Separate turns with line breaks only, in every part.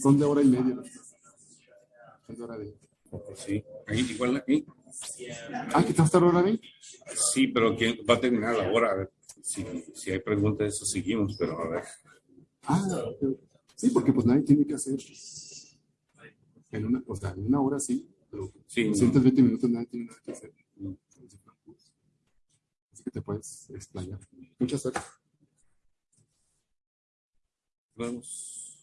Son de hora y media. Son de hora de...
Sí, ahí, igual aquí.
Ah, ¿que te vas a estar hora ahí?
Sí, pero que va a terminar la hora. A ver, si, si hay preguntas, eso seguimos, pero a ver.
Ah, sí, porque pues nadie tiene que hacer. En una, o sea, en una hora sí, pero
Sí, no.
220 minutos nadie tiene nada que hacer. Así que te puedes explayar. Mucha suerte.
Vamos.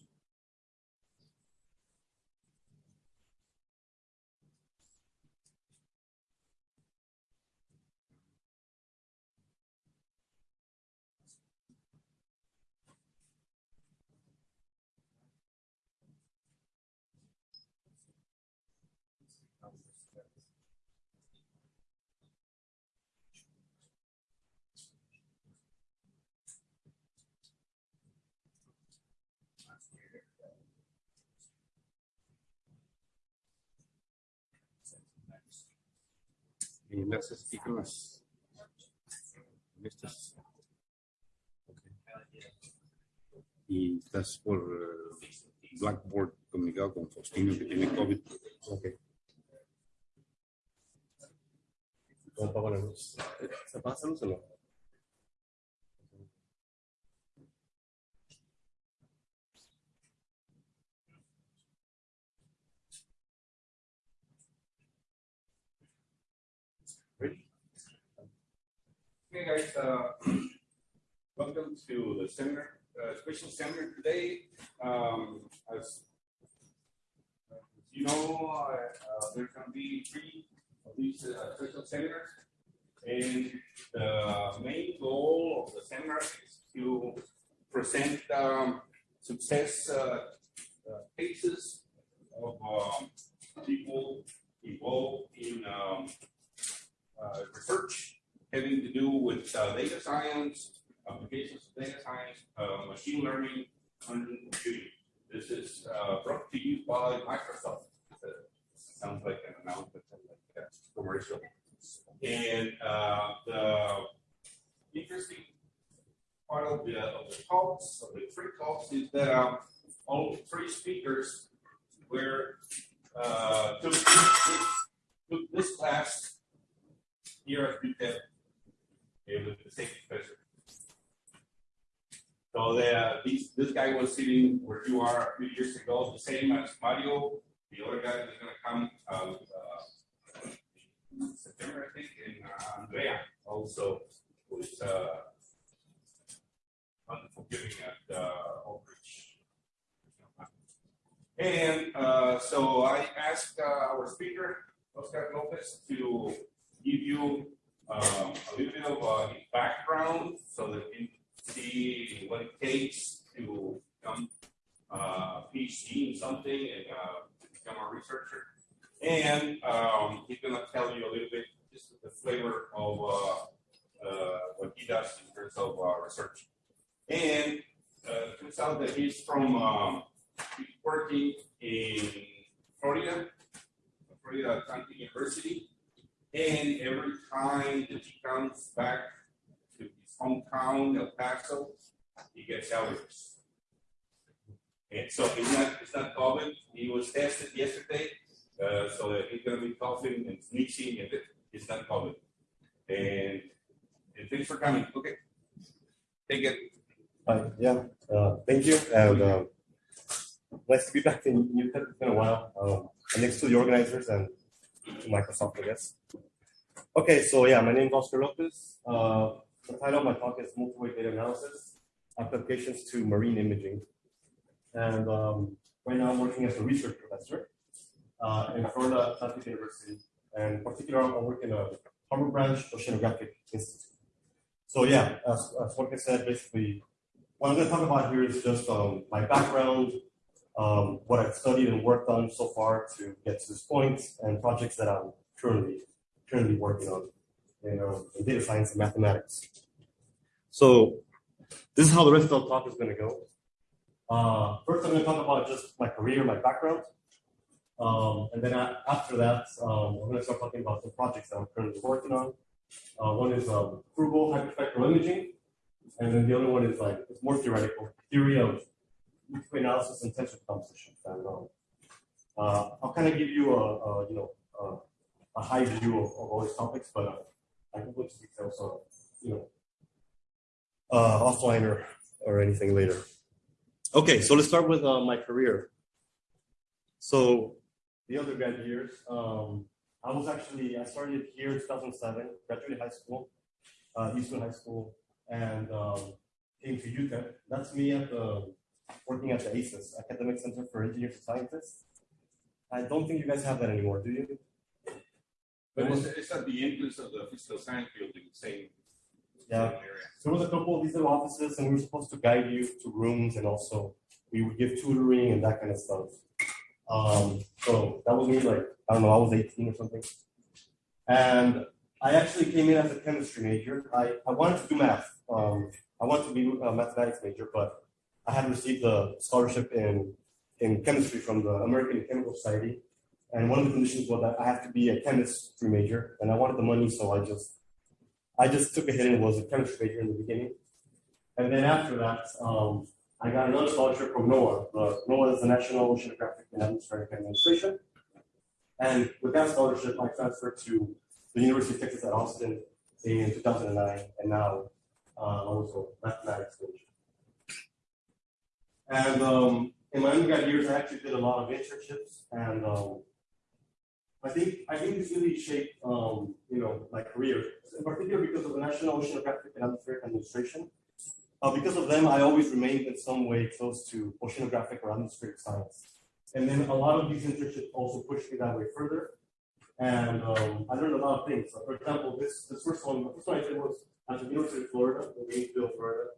Y le haces aquí con las. con estas. Ok. Y estás por eh, Blackboard comunicado con Faustino que tiene COVID.
Ok. ¿Cómo pago la luz? ¿Se pasa luz o no?
Hey guys, uh, welcome to the seminar, uh, special seminar today. Um, as you know, uh, there's gonna be three of these uh, special seminars. And the main goal of the seminar is to present um, success uh, uh, cases of um, people involved in um, research having to do with uh, data science, applications of data science, uh, machine learning, and computing. This is uh, brought to you by Microsoft. Sounds like an announcement, like a commercial. And uh, the interesting part of the, of the talks, of the three talks, is that um, all three speakers were uh, took, took this class here at UTEP the same. So the, uh, these, this guy was sitting where you are a few years ago, the same as Mario. The other guy is gonna come, uh, uh, in September, I think, and uh, Andrea also, is, uh, wonderful giving at, uh, Oak Ridge. And, uh, so I asked, uh, our speaker, Oscar Lopez, to give you um, a little bit of uh, background so that you see what it takes to become uh, PhD in something and uh, become a researcher. And um, he's going to tell you a little bit just the flavor of uh, uh, what he does in terms of research. And uh, turns out that he's from um, he's working in Florida, Florida Atlantic University. And every time that he comes back to his hometown, El Paso, he gets allergies. And so it's not, it's not COVID. He was tested yesterday, uh, so that he's gonna be coughing and sneezing, and it, it's not COVID. And, and thanks for coming. Okay. Take it.
Hi, yeah, uh, thank you, and, uh, nice to be back in Newton, it's been a while, um, next to the organizers and to Microsoft, I guess. Okay, so yeah, my name is Oscar Lopez, uh, the title of my talk is Multi-Way Data Analysis, Applications to Marine Imaging. And, um, right now I'm working as a research professor, uh, in Florida Atlantic University, and in particular, I work in a Harbor Branch Oceanographic Institute. So yeah, as, as Jorge said, basically, what I'm going to talk about here is just um, my background, um, what I've studied and worked on so far to get to this point, and projects that I'm currently currently working on in, uh, in data science and mathematics. So this is how the rest of the talk is going to go. Uh, first, I'm going to talk about just my career, my background, um, and then after that, um, I'm going to start talking about some projects that I'm currently working on. Uh, one is um, Frugal hyperspectral imaging, and then the other one is like it's more theoretical theory of liquid analysis and tensor composition. And, uh, I'll kind of give you a, a you know a, a high view of, of all these topics, but uh, I can go into details on you know uh, offline or or anything later. Okay, so let's start with uh, my career. So the undergrad years, um, I was actually I started here in 2007, graduated high school, uh, Eastern High School, and um, came to UTEP. That's me at the working at the ACES, Academic Center for Engineers and Scientists. I don't think you guys have that anymore, do you?
But it's, it's at the entrance of the physical science building, same.
Yeah.
same area.
So there was a couple of these little offices, and we were supposed to guide you to rooms, and also we would give tutoring and that kind of stuff. Um, so that was me, like I don't know, I was 18 or something, and I actually came in as a chemistry major. I, I wanted to do math. Um, I wanted to be a mathematics major, but I had received a scholarship in in chemistry from the American Chemical Society, and one of the conditions was that I have to be a chemistry major, and I wanted the money, so I just I just took a hit and was a chemistry major in the beginning. And then after that, um, I got another scholarship from NOAA. Uh, NOAA is the National Oceanographic and Atmospheric Administration. And with that scholarship, I transferred to the University of Texas at Austin in 2009, and now uh, I was a mathematics major. And um, in my undergrad years, I actually did a lot of internships, and um, I think I think this really shaped um, you know my career, in particular because of the National Oceanographic and Atmospheric Administration. Uh, because of them, I always remained in some way close to oceanographic or atmospheric science. And then a lot of these internships also pushed me that way further. And um, I learned a lot of things. So for example, this this first one, the first one I did was at the University of Florida, in Gainesville, Florida.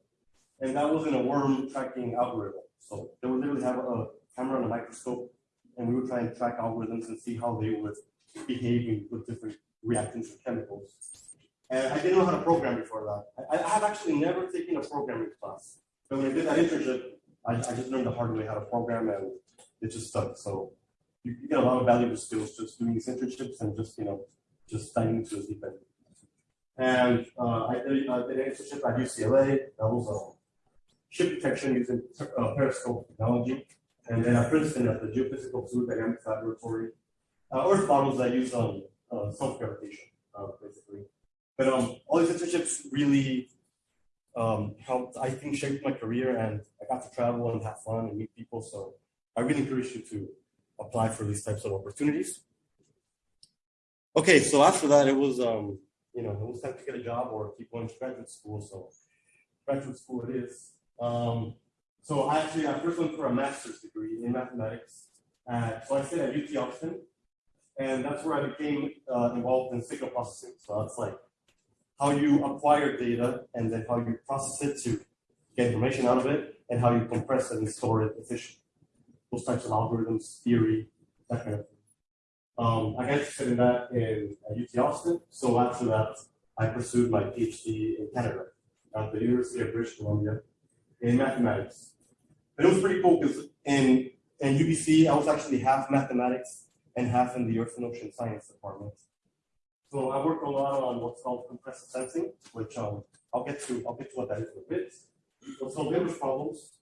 And that was in a worm tracking algorithm. So they would literally have a camera and a microscope, and we would try and track algorithms and see how they would behave with different reactants and chemicals. And I didn't know how to program before that. I, I have actually never taken a programming class. But when I did that internship, I, I just learned the hard way how to program and it just stuck. So you, you get a lot of valuable skills just doing these internships and just, you know, just diving into the deep end. And uh, I did, I did an internship at UCLA. That was a ship detection using uh, periscope technology. And then at Princeton at the Geophysical Fluid Dynamics Laboratory. Uh, Earth models that use um, uh, self-gravitation, uh, basically. But um, all these internships really um, helped, I think, shape my career, and I got to travel and have fun and meet people. So I really encourage you to apply for these types of opportunities. Okay, so after that, it was, um, you know, it was time to get a job or keep going to graduate school. So graduate school it is. Um, so actually, I first went for a master's degree in mathematics. Uh, so I stayed at UT Austin, and that's where I became uh, involved in signal processing. So that's like how you acquire data and then how you process it to get information out of it and how you compress it and store it efficiently. Those types of algorithms, theory, that kind of thing. Um, I got interested in that in UT Austin. So after that, I pursued my PhD in Canada at the University of British Columbia in mathematics. But it was pretty cool because in, in UBC, I was actually half mathematics and half in the Earth and Ocean Science department. So I work a lot on what's called compressive sensing, which um, I'll get to. I'll get to what that is in a bit. What's called inverse problems.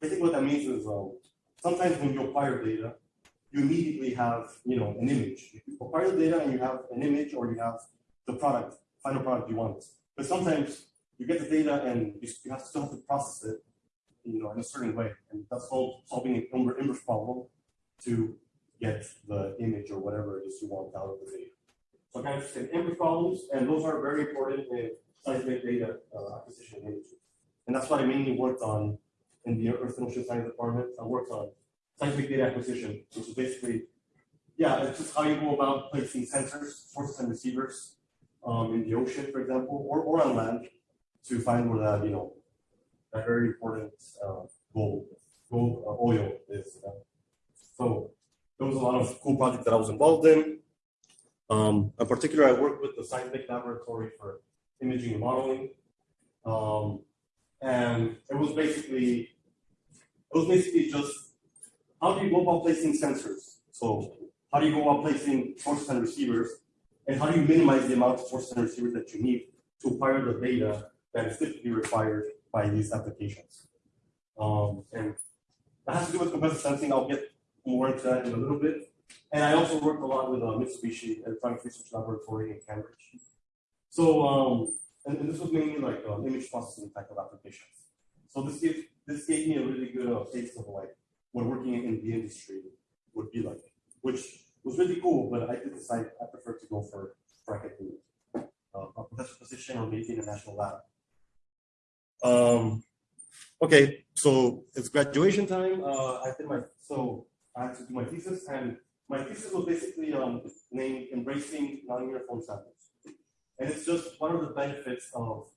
Basically, what that means is um, sometimes when you acquire data, you immediately have you know an image. You acquire the data and you have an image, or you have the product, final product you want. But sometimes you get the data and you, have to still have to process it, you know, in a certain way, and that's called solving an inverse problem to get the image or whatever it is you want out of the data. So kind of in inverse problems, and those are very important in seismic data uh, acquisition and. And that's what I mainly worked on in the Earth and Ocean Science Department. I worked on seismic data acquisition, which is basically, yeah, it's just how you go about placing sensors, sources and receivers um, in the ocean, for example, or, or on land to find where that, you know, that very important uh, gold, gold uh, oil is. Uh, so there was a lot of cool projects that I was involved in. Um, in particular, I worked with the Seismic Laboratory for Imaging and Modeling. Um, and it was basically, it was basically just how do you go about placing sensors? So how do you go about placing sources and receivers? And how do you minimize the amount of sources and receivers that you need to acquire the data that is typically required by these applications? Um, and that has to do with compressive sensing. I'll get more into that in a little bit. And I also worked a lot with uh, Mitsubishi Electronic Research Laboratory in Cambridge. So, um, and, and this was mainly like um, image processing type of applications. So this gave this gave me a really good uh, taste of like what working in the industry would be like, which was really cool. But I did decide I prefer to go for academia, uh, a professor position or maybe in a national lab. Um, okay, so it's graduation time. Uh, I did my so I had to do my thesis, and my thesis was basically um, named "Embracing Non-Uniform Samples," and it's just one of the benefits of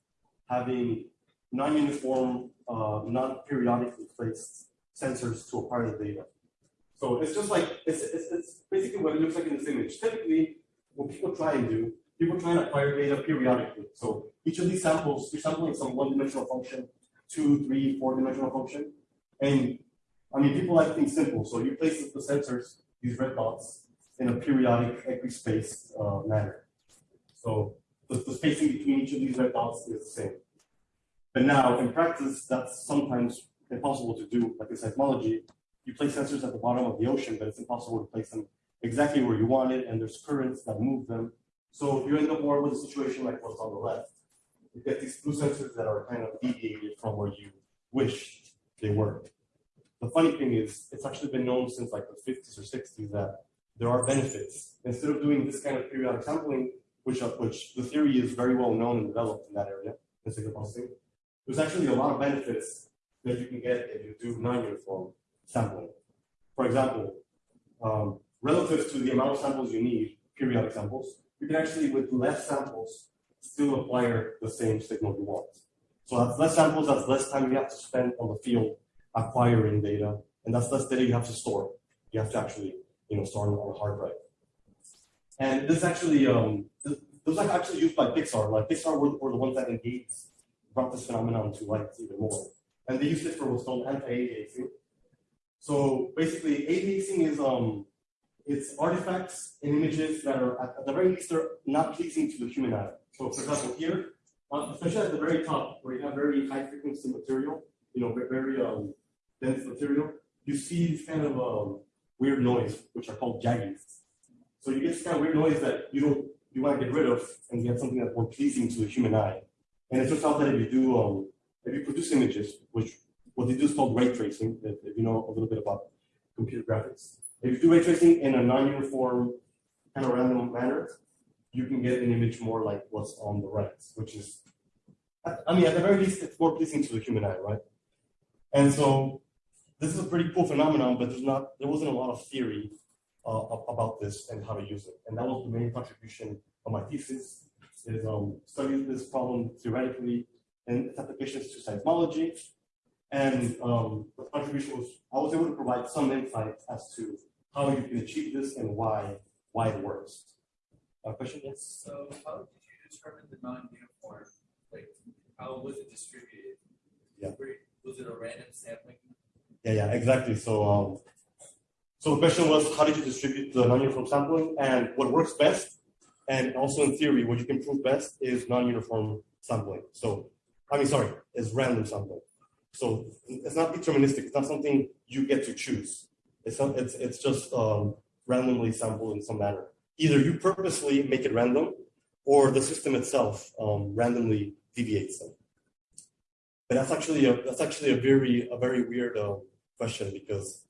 having non-uniform, uh, non-periodically placed sensors to a part of the data. So it's just like it's, it's, it's basically what it looks like in this image. Typically, what people try and do, people try and acquire data periodically. So each of these samples, you're sampling some one-dimensional function, two, three, four-dimensional function, and I mean, people like things simple. So you place the sensors, these red dots, in a periodic equispaced uh, manner. So the, the spacing between each of these red dots is the same. But now, in practice, that's sometimes impossible to do, like in seismology. You place sensors at the bottom of the ocean, but it's impossible to place them exactly where you want it, and there's currents that move them. So you end up more with a situation like what's on the left. You get these blue sensors that are kind of deviated from where you wish they were. The funny thing is, it's actually been known since like the 50s or 60s that there are benefits. Instead of doing this kind of periodic sampling, which, uh, which the theory is very well known and developed in that area, in signal processing, there's actually a lot of benefits that you can get if you do non-uniform sampling. For example, um, relative to the amount of samples you need, periodic samples, you can actually, with less samples, still acquire the same signal you want. So that's less samples, that's less time you have to spend on the field acquiring data, and that's less data you have to store. You have to actually, you know, store on a hard drive. And this actually, um, th those are actually used by Pixar. Like Pixar were, were the ones that engaged, brought this phenomenon to light even more. And they used it for what's called anti-aliasing. So basically, aliasing is um, it's artifacts and images that are at, at the very least are not pleasing to the human eye. So for example, here, uh, especially at the very top, where you have very high frequency material, you know, very um, dense material, you see this kind of um, weird noise, which are called jaggies. So you get this kind of weird noise that you don't you want to get rid of and get something that's more pleasing to the human eye. And it turns out that if you do um, if you produce images, which what they do is called ray tracing, if, if you know a little bit about computer graphics. If you do ray tracing in a non-uniform kind of random manner, you can get an image more like what's on the right, which is, I mean, at the very least, it's more pleasing to the human eye, right? And so this is a pretty cool phenomenon, but there's not, there wasn't a lot of theory uh, about this and how to use it. And that was the main contribution of my thesis, is um, studying this problem theoretically and its applications to seismology. And um, the contribution was, I was able to provide some insight as to how you can achieve this and why, why it works. Uh, question, yes?
So how did you determine the non-uniform? Like, how was it distributed?
Yeah.
Was it a random sampling?
Yeah, yeah, exactly. So, um, so the question was, how did you distribute the non-uniform sampling? And what works best, and also in theory, what you can prove best is non-uniform sampling. So, I mean, sorry, is random sampling. So it's not deterministic. It's not something you get to choose. It's. It's it's just um, randomly sampled in some manner. Either you purposely make it random, or the system itself um, randomly deviates them. But that's actually a that's actually a very a very weird uh, question because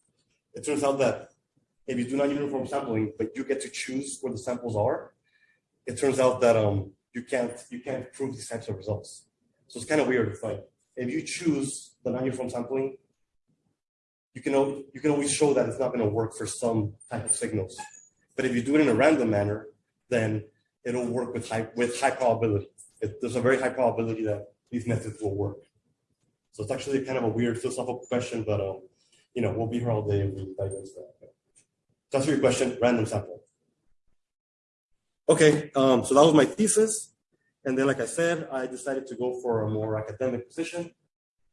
it turns out that if you do not uniform sampling, but you get to choose where the samples are, it turns out that um you can't you can't prove these types of results. So it's kind of weird. It's like if you choose the non-uniform sampling, you can you can always show that it's not going to work for some type of signals. But if you do it in a random manner, then it'll work with high with high probability. It, there's a very high probability that these methods will work. So it's actually kind of a weird philosophical question, but um, you know, we'll be here all day and we dive into that. To answer your question, random sample. Okay, um, so that was my thesis. And then, like I said, I decided to go for a more academic position.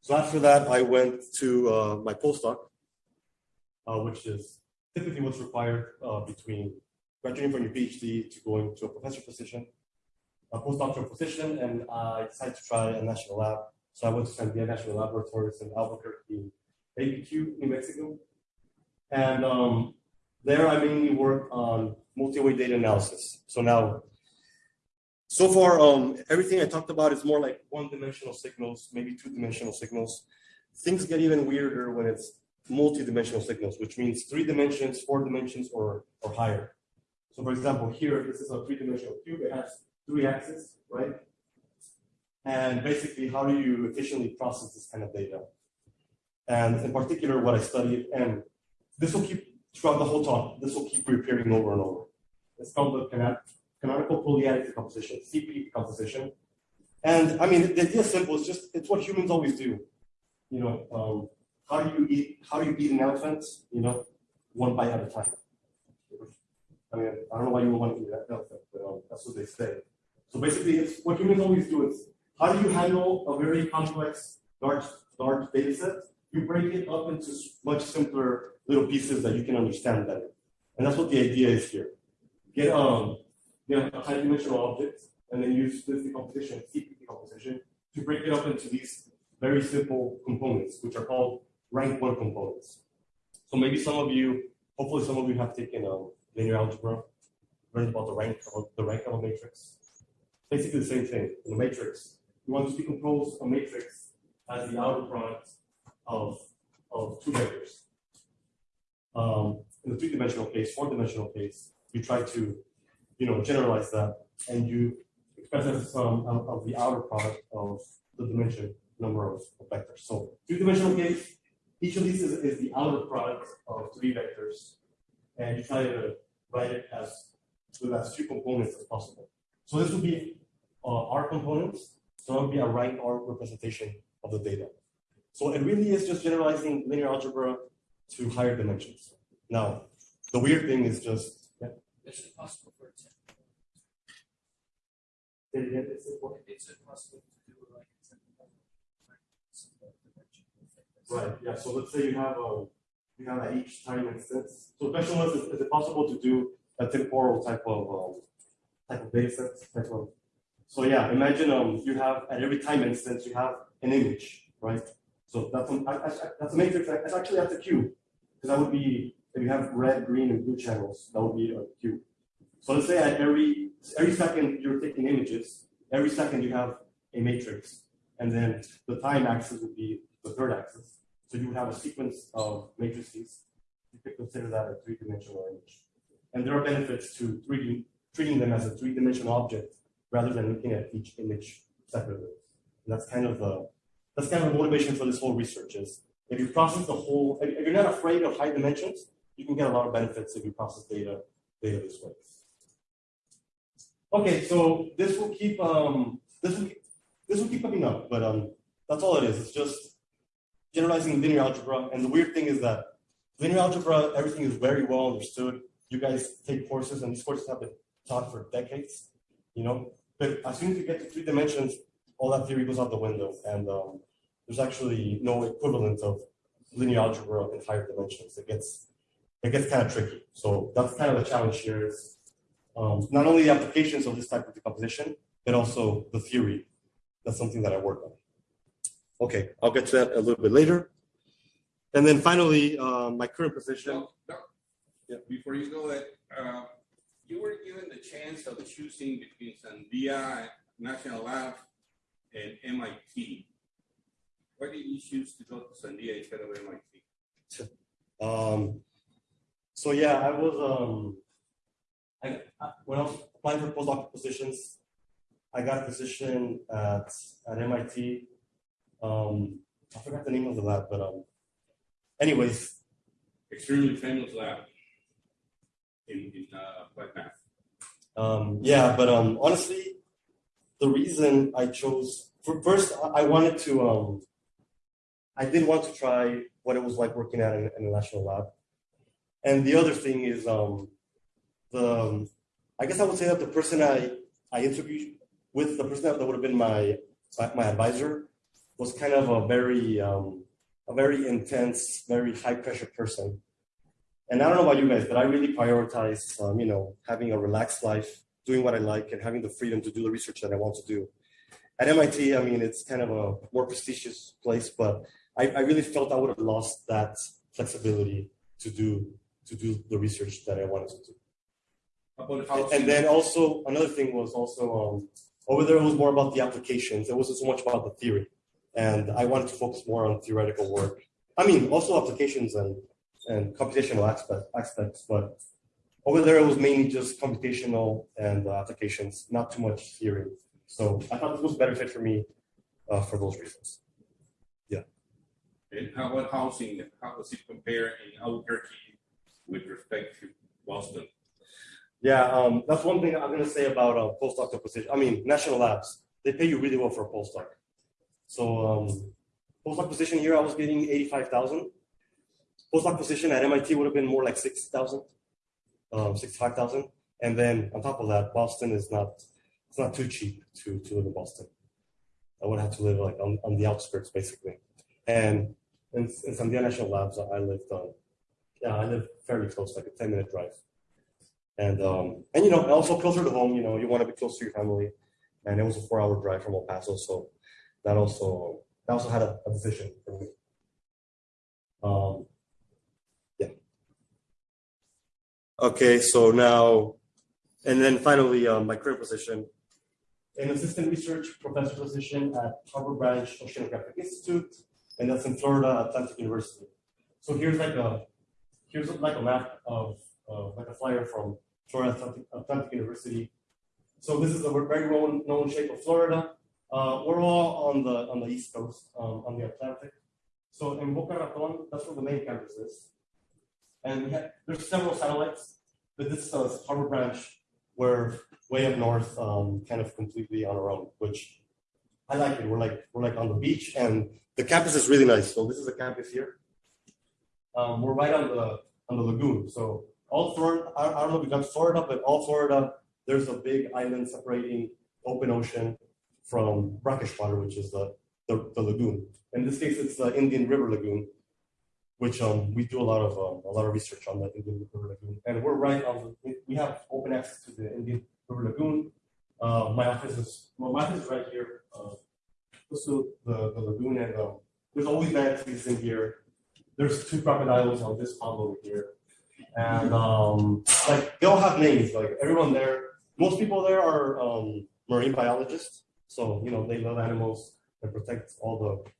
So after that, I went to uh, my postdoc, uh, which is typically what's required uh, between graduating from your PhD to going to a professor position, a postdoctoral position, and I decided to try a national lab. So I went to Sandia National Laboratories in Albuquerque, ABQ, New Mexico. And um, there I mainly work on multi-way data analysis. So now, so far, um, everything I talked about is more like one-dimensional signals, maybe two-dimensional signals. Things get even weirder when it's multi-dimensional signals, which means three dimensions, four dimensions, or, or higher. So for example, here, this is a three-dimensional cube. It has three axes, right? And basically, how do you efficiently process this kind of data? And in particular, what I studied, and this will keep throughout the whole talk, this will keep reappearing over and over. It's called the canonical polyadic decomposition, CP decomposition. And I mean, the idea is simple. It's just it's what humans always do. You know, um, how do you eat? How do you eat an elephant? You know, one bite at a time. I mean, I don't know why you would want to eat that elephant, but um, that's what they say. So basically, it's what humans always do. Is how do you handle a very complex, large, large data set? You break it up into much simpler little pieces that you can understand better. And that's what the idea is here. Get um, get a high dimensional object, and then use this decomposition, CP decomposition, to break it up into these very simple components, which are called rank one components. So maybe some of you, hopefully some of you have taken um, linear algebra, learned about the rank of the rank of a matrix. Basically the same thing. In a matrix, you want to decompose a matrix as the outer product of, of two vectors. Um, in the three-dimensional case, four-dimensional case, you try to, you know, generalize that, and you express as the sum of, of the outer product of the dimension number of, vectors. So two-dimensional case, each of these is, is the outer product of three vectors, and you try to write it as with as few components as possible. So this would be uh, R components. So it would be a rank R representation of the data. So it really is just generalizing linear algebra to higher dimensions. Now, the weird thing is just yeah,
Is it possible for it to,
say it again, it's important.
is it possible to do like? it's in-
Right, yeah, so let's say you have a, you have at each time instance. So question was, is, is it possible to do a temporal type of, um, type of data set, type of? So yeah, imagine, um, you have, at every time instance, you have an image, right? So that's, a- that's a matrix, that's actually that's a cube. Because that would be, if you have red, green, and blue channels, that would be uh, a cube. So let's say at every, every second you're taking images, every second you have a matrix. And then the time axis would be the third axis. So you would have a sequence of matrices. You could consider that a three-dimensional image. And there are benefits to 3D, treating them as a three-dimensional object rather than looking at each image separately. And that's kind of the that's kind of the motivation for this whole research is if you process the whole, if you're not afraid of high dimensions, you can get a lot of benefits if you process data data this way. Okay, so this will keep um this will this will keep coming up, but um that's all it is. It's just generalizing linear algebra. And the weird thing is that linear algebra, everything is very well understood. You guys take courses, and these courses have been taught for decades, you know. But as soon as you get to three dimensions, all that theory goes out the window, and um, there's actually no equivalent of linear algebra in higher dimensions. It gets it gets kind of tricky. So that's kind of the challenge here is um, not only the applications of this type of decomposition, but also the theory. That's something that I work on. Okay, I'll get to that a little bit later. And then finally, uh, my current position.
No, no.
Yeah.
Before you go that, uh, you were given the chance of choosing between Sandia National Lab and MIT. Why did you choose to go to Sandia instead of MIT?
Um, so yeah, I was um, I, when I was applying for postdoc positions, I got a position at at MIT. Um, I forgot the name of the lab, but um, anyways,
Extremely famous lab in, in uh, applied math.
Um, yeah, but um, honestly, the reason I chose for first, I wanted to. Um, I did want to try what it was like working at an, an national lab, and the other thing is um, the. um, I guess I would say that the person I I interviewed with, the person that would have been my my advisor, was kind of a very um, a very intense, very high pressure person. And I don't know about you guys, but I really prioritize, um, you know, having a relaxed life, doing what I like, and having the freedom to do the research that I want to do. At MIT, I mean, it's kind of a more prestigious place, but I, I really felt I would have lost that flexibility to do to do the research that I wanted to do.
About
And- And then also another thing was also um, over there it was more about the applications. It wasn't so much about the theory, and I wanted to focus more on theoretical work. I mean, also applications and and computational aspect, aspects, but over there it was mainly just computational and uh, applications, not too much theory. So I thought this was a better fit for me uh, for those reasons. Yeah.
And how about housing? How does it compare in Albuquerque with respect to Boston?
Yeah, um, that's one thing I'm gonna say about uh, postdoc position. I mean, national labs, they pay you really well for a postdoc. So um, postdoc position here, I was getting eighty-five thousand. Postdoc position at MIT would have been more like sixty thousand, um, sixty-five thousand. And then on top of that, Boston is not, it's not too cheap to to live in Boston. I would have to live like on, on the outskirts basically. And in, in Sandia National Labs, I lived on, yeah, I live fairly close, like a ten-minute drive. And um, and you know, also closer to home, you know, you want to be close to your family. And it was a four-hour drive from El Paso, so that also that also had a, a decision for me. Um, yeah. Okay, so now, and then finally, um, my current position, an assistant research professor position at Harbor Branch Oceanographic Institute, and that's in Florida Atlantic University. So here's like a here's like a map of uh, like a flyer from Florida Atlantic, University. So this is a very well known shape of Florida. Uh, we're all on the on the east coast, um, on the Atlantic. So in Boca Raton, that's where the main campus is. And have, there's several satellites, but this is a Harbor Branch. We're way up north, um, kind of completely on our own, which I like it. We're like we're like on the beach, and the campus is really nice. So this is the campus here. Um, we're right on the on the lagoon. So all Florida, I, I don't know if you got Florida, but all Florida, there's a big island separating open ocean from brackish water, which is the, the, the lagoon. In this case, it's the Indian River Lagoon, which um, we do a lot of um, a lot of research on the Indian River Lagoon, and we're right on the. we- have open access to the Indian River Lagoon. Uh, my office is well, my office is right here. Uh, close to the, the lagoon, and um, there's always manatees in here. There's two crocodiles on this pond over here. And um, like they all have names. Like everyone there, most people there are um, marine biologists. So you know they love animals and protect all the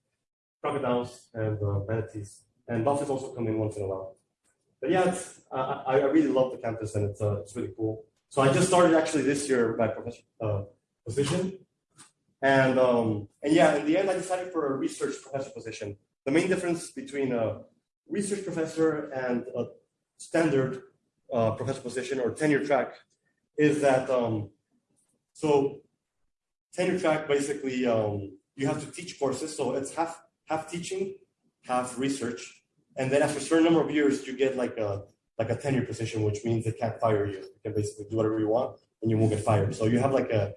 crocodiles and uh, manatees. And dolphins also come in once in a while. But yeah, I I really love the campus and it's uh, it's really cool. So I just started actually this year my profession uh, position. And um, and yeah, in the end, I decided for a research professor position. The main difference between a research professor and a standard uh, professor position or tenure track is that um, so tenure track basically um, you have to teach courses, so it's half half teaching, half research, and then after a certain number of years, you get like a like a tenure position, which means they can't fire you. You can basically do whatever you want, and you won't get fired. So you have like a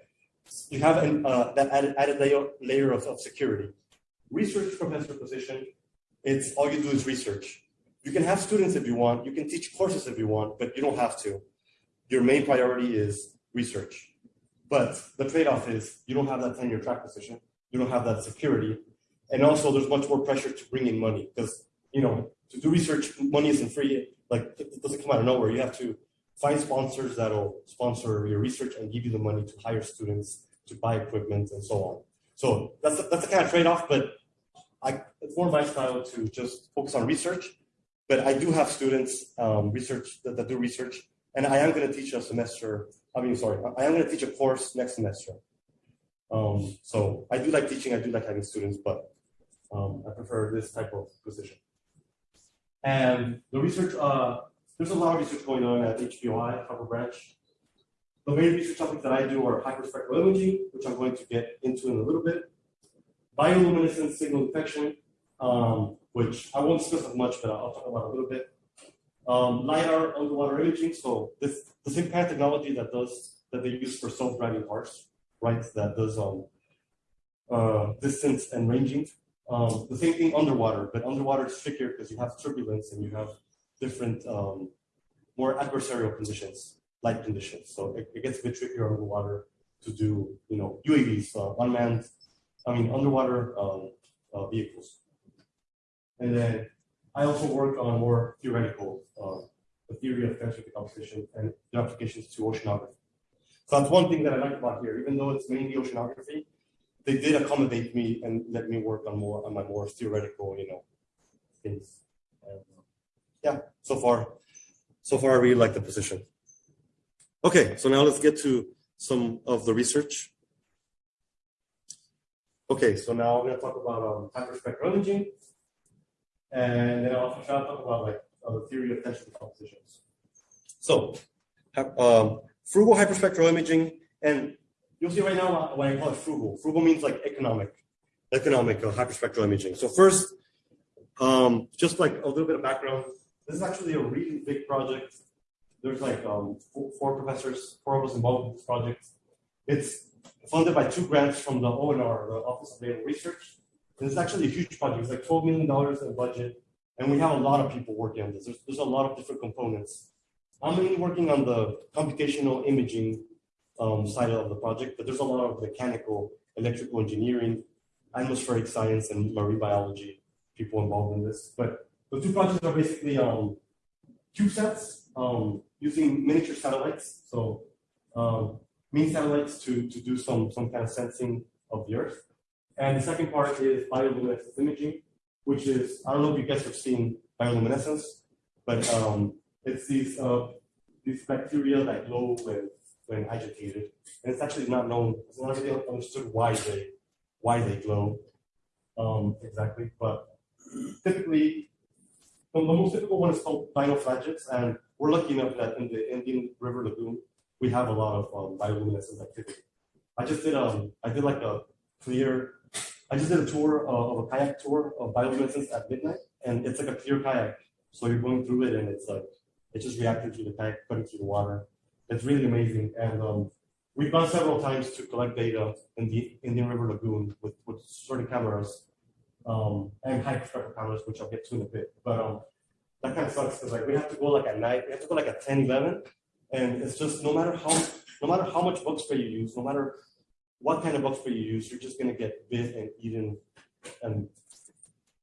you have an, uh, that added, added layer, layer of, of security. Research professor position, it's all you do is research. You can have students if you want, you can teach courses if you want, but you don't have to. Your main priority is research. But the trade-off is you don't have that tenure track position, you don't have that security, and also there's much more pressure to bring in money because you know to do research, money isn't free. Like it doesn't come out of nowhere. You have to find sponsors that'll sponsor your research and give you the money to hire students, to buy equipment, and so on. So that's that's a kind of trade-off, but I, it's more my style to just focus on research. But I do have students um, research that, that do research, and I am going to teach a semester. I mean, sorry, I am going to teach a course next semester. Um, so I do like teaching. I do like having students, but um, I prefer this type of position. And the research, uh, there's a lot of research going on at HBOI, Harbor Branch. The main research topics that I do are hyperspectral imaging, which I'm going to get into in a little bit, bioluminescence signal detection, um, which I won't discuss much, but I'll talk about a little bit. Um, LiDAR underwater imaging, so this the same kind of technology that does that they use for self-driving cars, right? That does um, uh, distance and ranging. Um, the same thing underwater, but underwater is trickier because you have turbulence and you have different, um, more adversarial conditions, light conditions. So it, it gets a bit trickier underwater to do, you know, UAVs, uh, unmanned, I mean, underwater um, uh, vehicles. And then I also work on more theoretical, uh, the theory of tensor decomposition and the applications to oceanography. So that's one thing that I like about here, even though it's mainly oceanography, they did accommodate me and let me work on more on my more theoretical, you know, things. And, uh, yeah, so far, so far I really like the position. Okay, so now let's get to some of the research. Okay, so now I'm gonna talk about um, hyperspectral imaging, and then I'll try to talk about like uh, the theory of tensor compositions. So, um, frugal hyperspectral imaging, and you'll see right now why I call it frugal. Frugal means like economic, economic uh, hyperspectral imaging. So first, um, just like a little bit of background, this is actually a really big project. There's like um, four, four professors, four of us involved in this project. It's funded by two grants from the ONR, the Office of Naval Research. And it's actually a huge project. It's like $12 million in budget. And we have a lot of people working on this. There's, there's a lot of different components. I'm mainly working on the computational imaging um, side of the project, but there's a lot of mechanical, electrical engineering, atmospheric science, and marine biology people involved in this. But the two projects are basically um, CubeSats um, using miniature satellites. So um, mini satellites to, to do some, some kind of sensing of the Earth. And the second part is bioluminescence imaging, which is, I don't know if you guys have seen bioluminescence, but um, it's these, uh, these bacteria that glow when, when agitated. And it's actually not known, it's not really understood why they, why they glow um, exactly. But typically, the most typical one is called dinoflagellates, and we're lucky enough that in the Indian River Lagoon, we have a lot of um, bioluminescence activity. I just did um, I did like a clear, I just did a tour uh, of a kayak tour of bioluminescence at midnight, and it's like a clear kayak. So you're going through it, and it's like it's just reacting to the kayak, cutting through the water. It's really amazing, and um, we've gone several times to collect data in the Indian River Lagoon with, with certain cameras um, and hyperspectral cameras, which I'll get to in a bit. But um, that kind of sucks because like we have to go like at night, we have to go like at 10, 11, and it's just no matter how no matter how much bug spray you use, no matter what kind of bug spray you use, you're just gonna get bit and eaten. And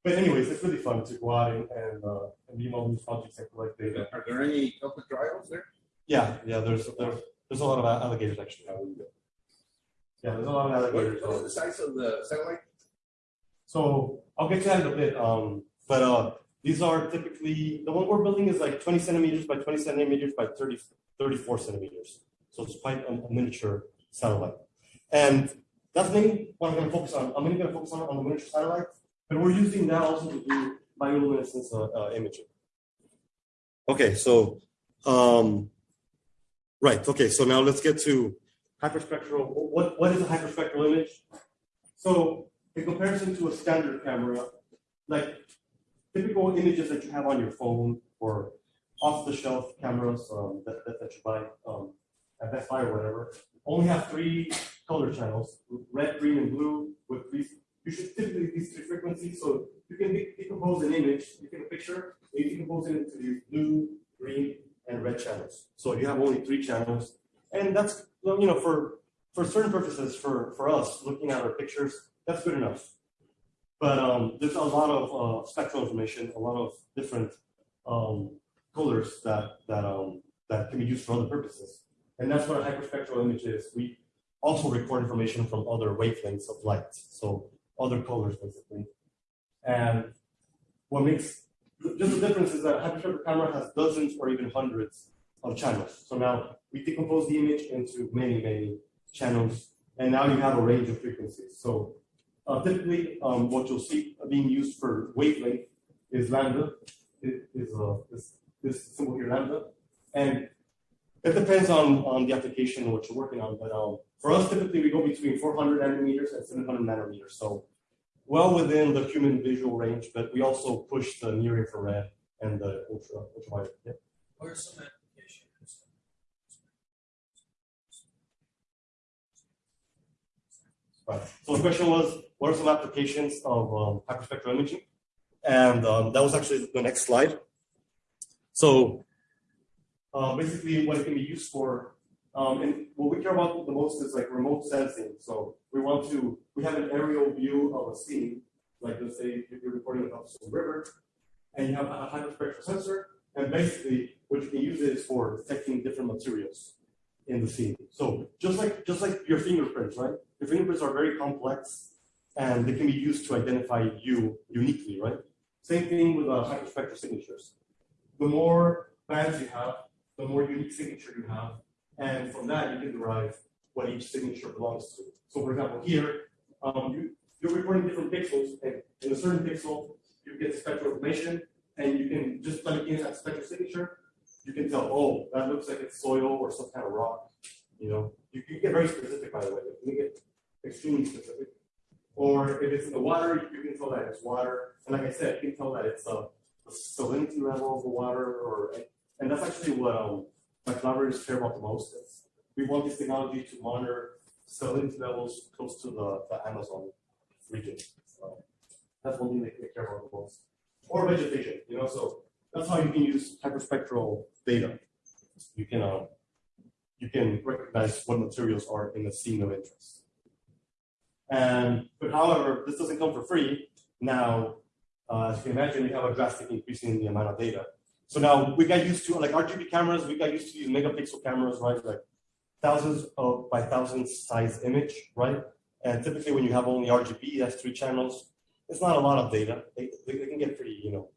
but anyways, it's really fun to go out and and, uh, and be involved in these projects and collect data.
Are there any open trials there?
Yeah, yeah. There's there's there's a lot of alligators actually. Yeah, there's a lot of alligators.
What is the size of the satellite?
So I'll get to that in a bit. Um, but uh, these are typically the one we're building is like 20 centimeters by 20 centimeters by 30, 34 centimeters. So it's quite a, a miniature satellite. And that's mainly what I'm going to focus on. I'm mainly going to focus on, on the miniature satellite, but we're using that also to do bioluminescence uh, uh, imaging. Okay, so um, right. Okay, so now let's get to hyperspectral. What what is a hyperspectral image? So in comparison to a standard camera, like typical images that you have on your phone or off-the-shelf cameras um, that, that, that you buy um, at Best Buy or whatever, only have three color channels, red, green, and blue, with these, you should typically these three frequencies, so you can decompose an image, you take a picture, and you decompose it into these blue, green, and red channels. So you have only three channels, and that's, you know, for, for certain purposes, for, for us, looking at our pictures, that's good enough. But um, there's a lot of uh, spectral information, a lot of different um, colors that that um, that can be used for other purposes, and that's what a hyperspectral image is. We also record information from other wavelengths of light, so other colors basically. And what makes just the difference is that a hyperspectral camera has dozens or even hundreds of channels. So now we decompose the image into many many channels, and now you have a range of frequencies. So uh, typically, um, what you'll see being used for wavelength is lambda, it is uh, this, this symbol here, lambda. And it depends on, on the application and what you're working on. But um, for us, typically, we go between 400 nanometers and 700 nanometers. So well within the human visual range, but we also push the near infrared and the ultra, ultraviolet. Yeah.
What are some applications?
Right. So the question was, what are some applications of um, hyperspectral imaging? And um, that was actually the next slide. So uh, basically what it can be used for, um, and what we care about the most is like remote sensing. So we want to, we have an aerial view of a scene, like let's say if you're recording a some river, and you have a hyperspectral sensor, and basically what you can use it is for detecting different materials in the scene. So just like just like your fingerprints, right? Your fingerprints are very complex, and they can be used to identify you uniquely, right? Same thing with uh, hyperspectral signatures. The more bands you have, the more unique signature you have, and from that you can derive what each signature belongs to. So for example, here, um, you, you're recording different pixels, and in a certain pixel, you get spectral information, and you can just plug in that spectral signature, you can tell, oh, that looks like it's soil or some kind of rock. You know, you can get very specific by the way, you can get extremely specific. Or if it's in the water, you can tell that it's water. And like I said, you can tell that it's a, a salinity level of the water, or and that's actually what um, my collaborators care about the most. Is we want this technology to monitor salinity levels close to the, the Amazon region. So that's one thing they, they care about the most. Or vegetation, you know, so that's how you can use hyperspectral data. You can um, you can recognize what materials are in the scene of interest. And but however, this doesn't come for free. Now, uh, as you can imagine, we have a drastic increase in the amount of data. So now we got used to like RGB cameras, we got used to use megapixel cameras, right? Like thousands of by thousands size image, right? And typically when you have only RGB, that's three channels, it's not a lot of data. They, they, they can get pretty, you know,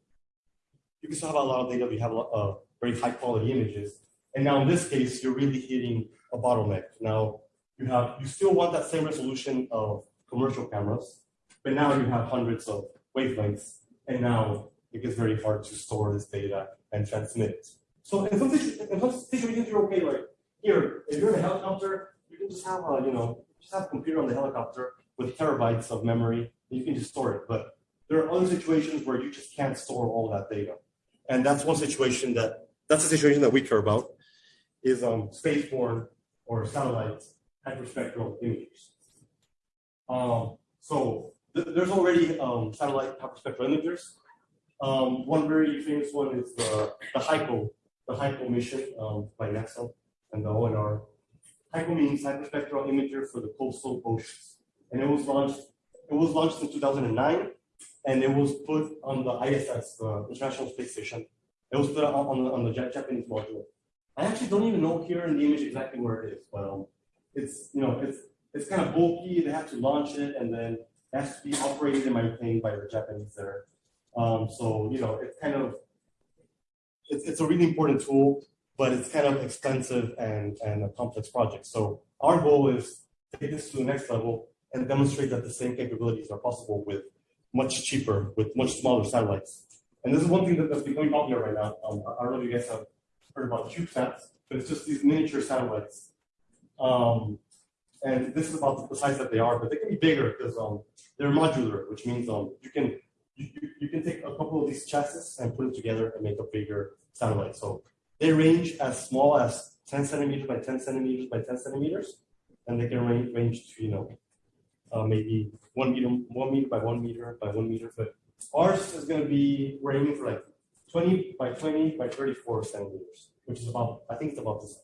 you can still have a lot of data, but you have a lot of very high quality images. And now in this case, you're really hitting a bottleneck. Now you have, you still want that same resolution of commercial cameras, but now you have hundreds of wavelengths. And now it gets very hard to store this data and transmit it. So in some, situations, you're okay, like here, if you're in a helicopter, you can just have a, you know, just have a computer on the helicopter with terabytes of memory, you can just store it. But there are other situations where you just can't store all that data. And that's one situation that, that's a situation that we care about, is um, spaceborne or satellite hyperspectral images. Um, so there's already um, satellite hyperspectral imagers. Um, one very famous one is the, the HICO, the HICO mission um, by NASA and the ONR. HICO means hyperspectral imager for the coastal oceans. And it was launched, it was launched in 2009 and it was put on the ISS, the International Space Station. It was put on, on, the, on the Japanese module. I actually don't even know here in the image exactly where it is, but um, it's you know it's it's kind of bulky. They have to launch it, and then has to be operated in my maintained by the Japanese there. Um, so you know it's kind of it's, it's a really important tool, but it's kind of expensive and and a complex project. So our goal is to take this to the next level and demonstrate that the same capabilities are possible with much cheaper, with much smaller satellites. And this is one thing that, that's becoming popular right now. Um, I don't know if you guys have heard about CubeSats, but it's just these miniature satellites. Um, and this is about the size that they are, but they can be bigger because um, they're modular, which means um, you can you, you, can take a couple of these chassis and put them together and make a bigger satellite. So they range as small as 10 centimeters by 10 centimeters by 10 centimeters, and they can range, range to you know uh, maybe one meter, one meter by one meter by one meter. But ours is going to be ranging for like 20 by 20 by 34 centimeters, which is about, I think it's about this size.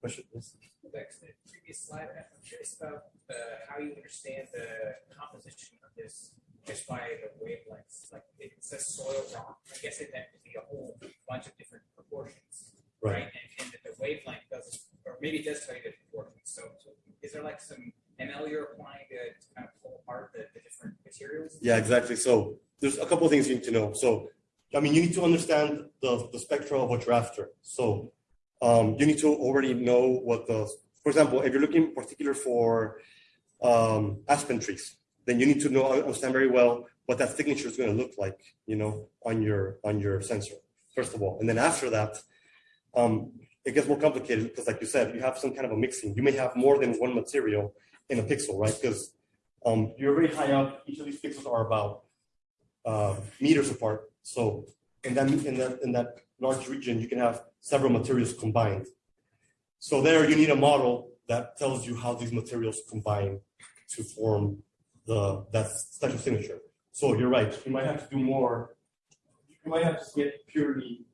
Question, yes?
Back to the previous slide, I'm curious about uh, how you understand the composition of this just by the wavelengths. Like it says soil rock. I guess it that could be a whole bunch of different proportions,
Right.
right? And, and that the wavelength doesn't, or maybe it does tell you the proportions. So, so is there like some ML you're applying to, to kind of pull apart the, the different materials?
Yeah, exactly. So there's a couple of things you need to know. So, I mean, you need to understand the, the spectrum of what you're after. So um, you need to already know what the, for example, if you're looking particular for um, aspen trees, then you need to know, understand very well what that signature is going to look like, you know, on your, on your sensor, first of all. And then after that, um, it gets more complicated because like you said, you have some kind of a mixing. You may have more than one material in a pixel, right? Because um, you're very high up. Each of these pixels are about uh, meters apart. So in that, in that, in that large region, you can have several materials combined. So there you need a model that tells you how these materials combine to form the, that special signature. So you're right, you might have to do more. You might have to get purely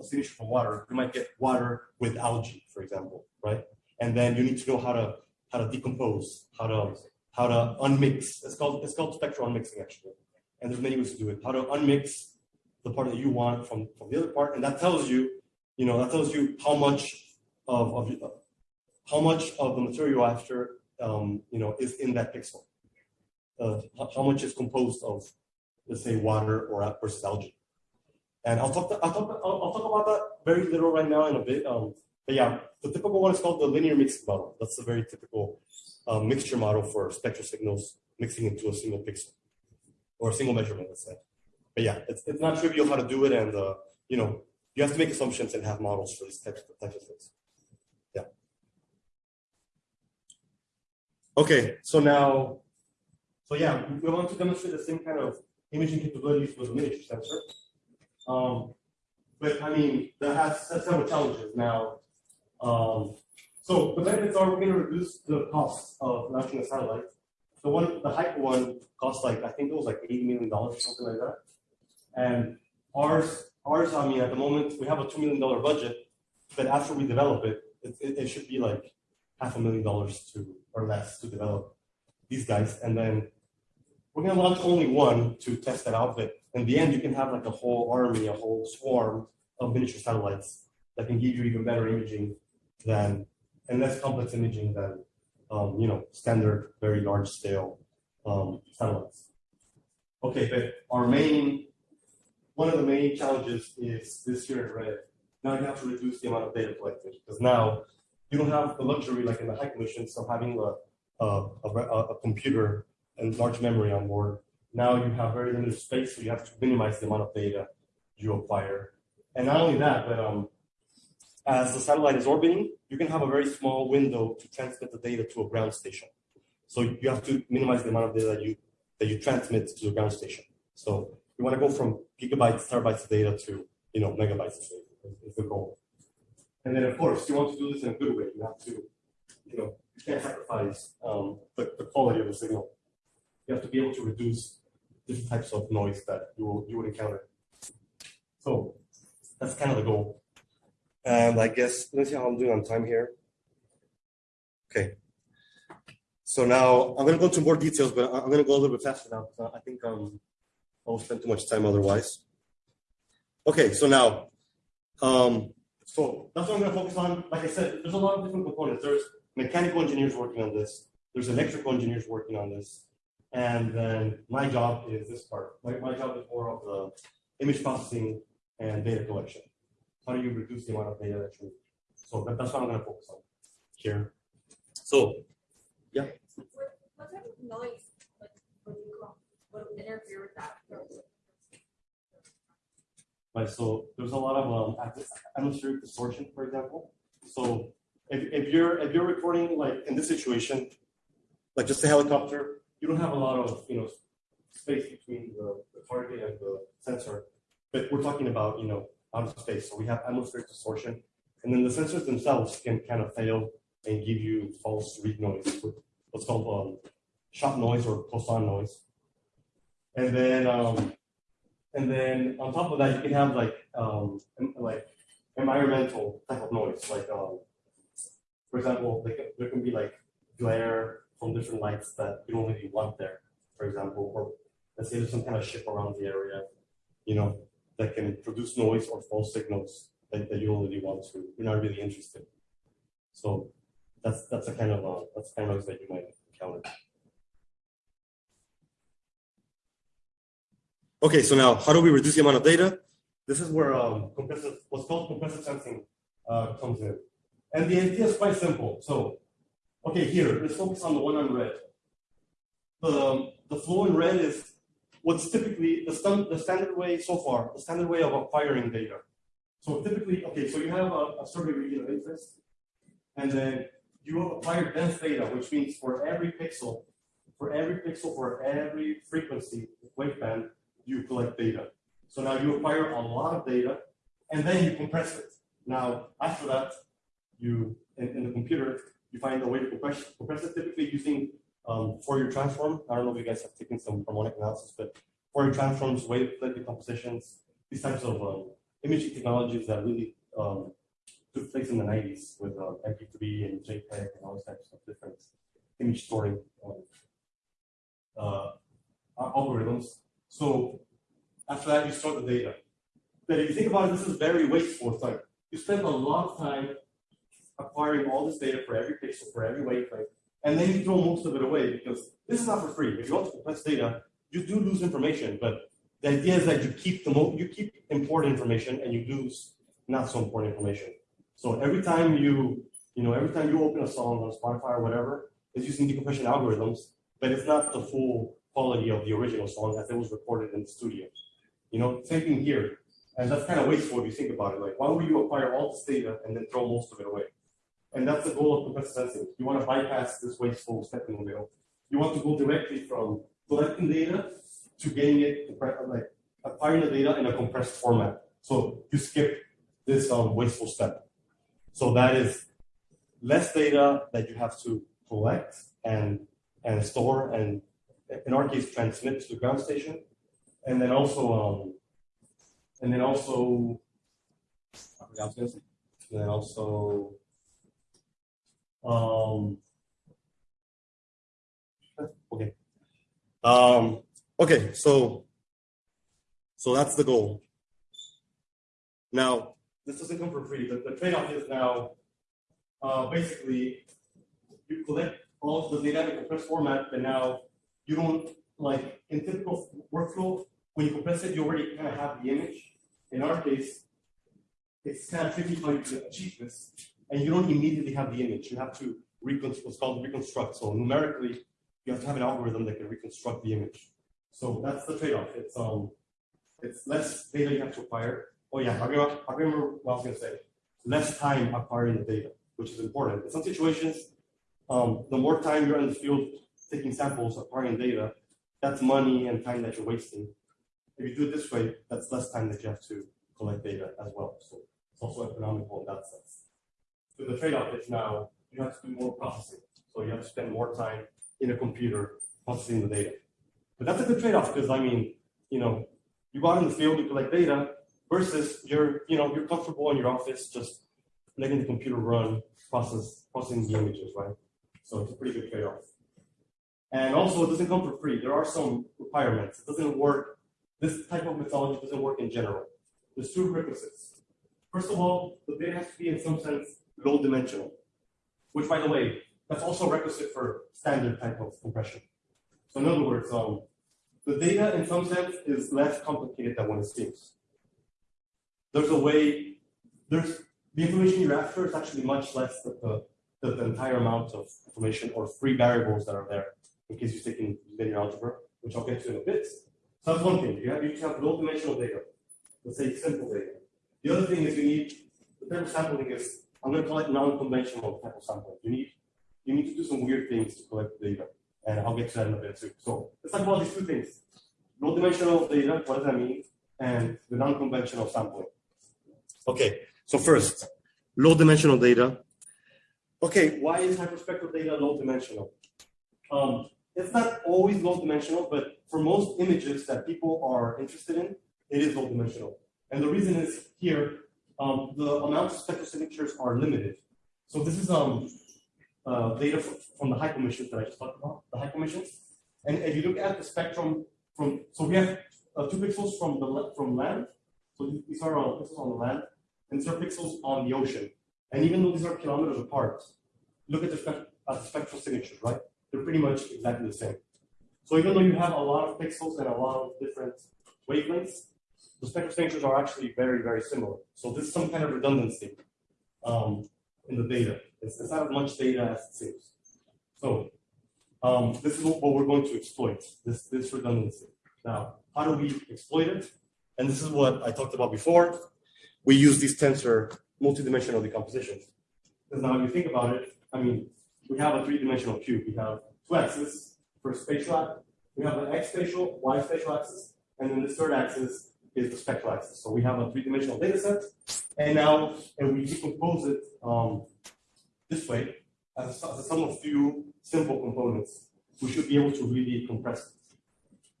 a signature from water. You might get water with algae, for example, right? And then you need to know how to, how to decompose, how to how to unmix. It's called it's called spectral unmixing actually, and there's many ways to do it. How to unmix the part that you want from from the other part, and that tells you, you know, that tells you how much of of how much of the material after, um, you know, is in that pixel. Uh, how, much is composed of, let's say, water or versus algae. And I'll talk, I'll talk, I'll, I'll talk about that very little right now in a bit. Um, but yeah, the typical one is called the linear mixing model. That's a very typical uh, mixture model for spectral signals mixing into a single pixel or a single measurement, let's say. But yeah, it's, it's not trivial how to do it. And, uh, you know, you have to make assumptions and have models for these types of, types of things. Yeah. Okay, so now, so yeah, we want to demonstrate the same kind of imaging capabilities with a miniature sensor. Um, but I mean, that has several challenges now. Um, so the benefits are we're going to reduce the cost of launching a satellite. The one, the HICO one, cost like I think it was like eighty million dollars or something like that. And ours, ours, I mean, at the moment we have a two million dollar budget, but after we develop it, it, it, it should be like half a million dollars to or less to develop these guys, and then we're going to launch only one to test that out. But in the end, you can have like a whole army, a whole swarm of miniature satellites that can give you even better imaging than and less complex imaging than um, you know standard very large scale um, satellites. Okay, but our main one of the main challenges is this here in red. Now you have to reduce the amount of data collected because now you don't have the luxury like in the HICO missions of having a, a, a, a computer and large memory on board. Now you have very limited space, so you have to minimize the amount of data you acquire. And not only that, but um, as the satellite is orbiting, you can have a very small window to transmit the data to a ground station. So you have to minimize the amount of data that you that you transmit to the ground station. So you want to go from gigabytes, terabytes of data to you know megabytes of data is the goal. And then of course you want to do this in a good way. You have to, you know, you can't sacrifice um, the, the quality of the signal. You have to be able to reduce different types of noise that you will, you would encounter. So that's kind of the goal. And I guess, let's see how I'm doing on time here. Okay. So now I'm going to go into more details, but I'm going to go a little bit faster now. I think um, I won't spend too much time otherwise. Okay, so now, um, so that's what I'm going to focus on. Like I said, there's a lot of different components. There's mechanical engineers working on this. There's electrical engineers working on this. And then my job is this part. My, my job is more of the image processing and data collection. How do you reduce the amount of data that you So that, that's what I'm going to focus on here. So, yeah.
What type of noise, like, would you call, would interfere with that?
Right, so there's a lot of um, atmospheric distortion, for example. So if, if you're if you're recording like in this situation, like just a helicopter, you don't have a lot of you know space between the, the target and the sensor. But we're talking about you know out of space, so we have atmospheric distortion, and then the sensors themselves can kind of fail and give you false read noise, what's called um, shot noise or Poisson noise. And then um, and then on top of that, you can have like um, like environmental type of noise, like um, for example, like, there can be like glare from different lights that you don't really want there, for example, or let's say there's some kind of ship around the area, you know, that can produce noise or false signals that, that you don't really want to, you're not really interested. So that's that's a kind of uh, that's kind of noise that you might encounter. Okay, so now how do we reduce the amount of data? This is where um, what's called compressive sensing uh, comes in. And the idea is quite simple. So Okay, here, let's focus on the one on red. The, the flow in red is what's typically the, st the standard way so far, the standard way of acquiring data. So typically, okay, so you have a, a survey region of interest, and then you acquire dense data, which means for every pixel, for every pixel, for every frequency waveband, you collect data. So now you acquire a lot of data, and then you compress it. Now, after that, you, in, in the computer, you find a way to compress, compress it typically using um, Fourier transform. I don't know if you guys have taken some harmonic analysis, but Fourier transforms, wavelet decompositions, these types of um, imaging technologies that really um, took place in the 90s with uh, MP3 and JPEG and all these types of different image storing um, uh, algorithms. So after that, you store the data. But if you think about it, this is very wasteful. It's like you spend a lot of time acquiring all this data for every pixel, for every wavelength, and then you throw most of it away because this is not for free. If you want to compress data, you do lose information, but the idea is that you keep the mo- you keep important information and you lose not so important information. So every time you you know every time you open a song on Spotify or whatever, it's using decompression algorithms, but it's not the full quality of the original song as it was recorded in the studio. You know, same thing here. And that's kind of wasteful if you think about it. Like, why would you acquire all this data and then throw most of it away? And that's the goal of compressed sensing. You want to bypass this wasteful step in the middle. You want to go directly from collecting data to getting it, like acquiring the data in a compressed format. So you skip this um, wasteful step. So that is less data that you have to collect and and store and in our case transmit to the ground station, and then also um, and then also I forgot. And then also um okay um okay so so that's the goal now this doesn't come for free the, the trade-off is now uh, basically you collect all of the data in compressed format but now you don't like in typical workflow when you compress it you already kind of have the image in our case it's kind of tricky how you can achieve this and you don't immediately have the image. You have to reconstruct, what's called reconstruct. So numerically, you have to have an algorithm that can reconstruct the image. So that's the trade-off. It's um, it's less data you have to acquire. Oh yeah, I remember, I remember what I was gonna say. Less time acquiring the data, which is important. In some situations, um, the more time you're in the field taking samples, acquiring data, that's money and time that you're wasting. If you do it this way, that's less time that you have to collect data as well. So it's also economical in that sense. So the trade-off is now you have to do more processing. So you have to spend more time in a computer processing the data. But that's a good trade-off because I mean, you know, you go out in the field, you collect data versus you're, you know, you're comfortable in your office just letting the computer run, process, processing the images, right? So it's a pretty good trade-off. And also it doesn't come for free. There are some requirements. It doesn't work, this type of methodology doesn't work in general. There's two requisites. First of all, the data has to be in some sense low dimensional, which by the way, that's also a requisite for standard type of compression. So in other words, um, the data in some sense is less complicated than it seems. There's a way, there's the information you're after is actually much less than the, the, the entire amount of information or free variables that are there in case you're taking linear algebra, which I'll get to in a bit. So that's one thing. You have, you have low dimensional data. Let's say simple data. The other thing is you need the type of sampling is I'm going to call it non-conventional type of sampling. You need you need to do some weird things to collect the data, and I'll get to that in a bit too. So let's talk about these two things: low-dimensional data. What does that mean? And the non-conventional sampling. Okay. So first, low-dimensional data. Okay, why is hyperspectral data low-dimensional? Um, it's not always low-dimensional, but for most images that people are interested in, it is low-dimensional. And the reason is here, um, the amount of spectral signatures are limited. So this is um, uh, data from the HICO missions that I just talked about, the HICO missions. And if you look at the spectrum from, so we have uh, two pixels from the from land. So these- are uh, pixels on the land, and these are pixels on the ocean. And even though these are kilometers apart, look at the, at the spectral signatures, right? They're pretty much exactly the same. So even though you have a lot of pixels and a lot of different wavelengths, the spectral signatures are actually very, very similar. So there's some kind of redundancy um, in the data. It's, it's not as much data as it seems. So um, this is what we're going to exploit, this, this redundancy. Now, how do we exploit it? And this is what I talked about before. We use these tensor multidimensional decompositions. Because now if you think about it, I mean, we have a three-dimensional cube. We have two axes for spatial, we have an x spatial, y spatial axis, and then this third axis is the spectral axis. So we have a three-dimensional data set, and now and we decompose it um, this way as a, sum of few simple components. We should be able to really compress it.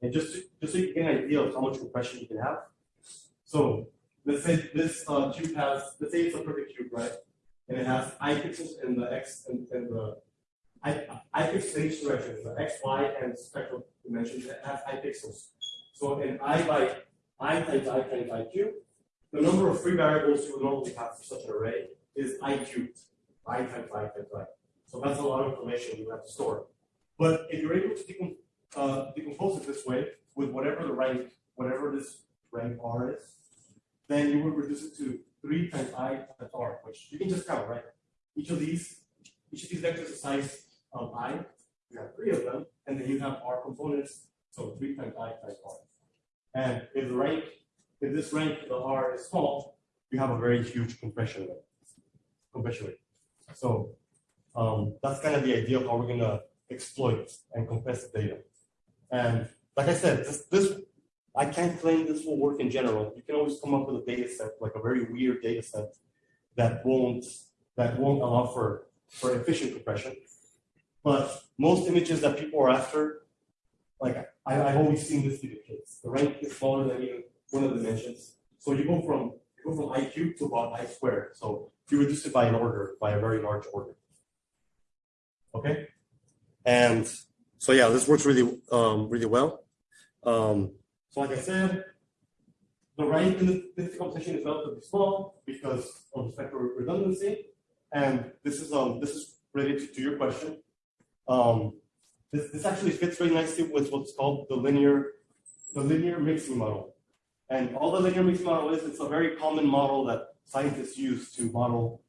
And just to, just so you get an idea of how much compression you can have. So let's say this uh, cube has, let's say it's a perfect cube, right? And it has i pixels in the x and, and the I, I pixels in each direction, the X, Y, and spectral dimensions that have I pixels. So in I by I times I times I cubed, the number of free variables you would normally have for such an array is I cubed. I times I times I. So that's a lot of information you have to store. But if you're able to uh, decompose it this way, with whatever the rank, whatever this rank R is, then you would reduce it to three times I times R, which you can just count, right? Each of these, each of these vectors is size of I, you have three of them, and then you have R components, so three times I times R. And if the rank, if this rank, the R is small, you have a very huge compression rate. Compression rate. So um, that's kind of the idea of how we're gonna exploit and compress the data. And like I said, this, this I can't claim this will work in general. You can always come up with a data set, like a very weird data set that won't that won't allow for, for efficient compression. But most images that people are after, like I, I've always seen this be the case. The rank is smaller than even one of the dimensions. So you go from you go from i cubed to about i squared. So you reduce it by an order, by a very large order. Okay? And so yeah, this works really um, really well. Um, so like I said, the rank in this composition is relatively small because of spectral redundancy. And this is um this is related to your question. Um, this, this actually fits very nicely with what's called the linear the linear mixing model. And all the linear mixing model is it's a very common model that scientists use to model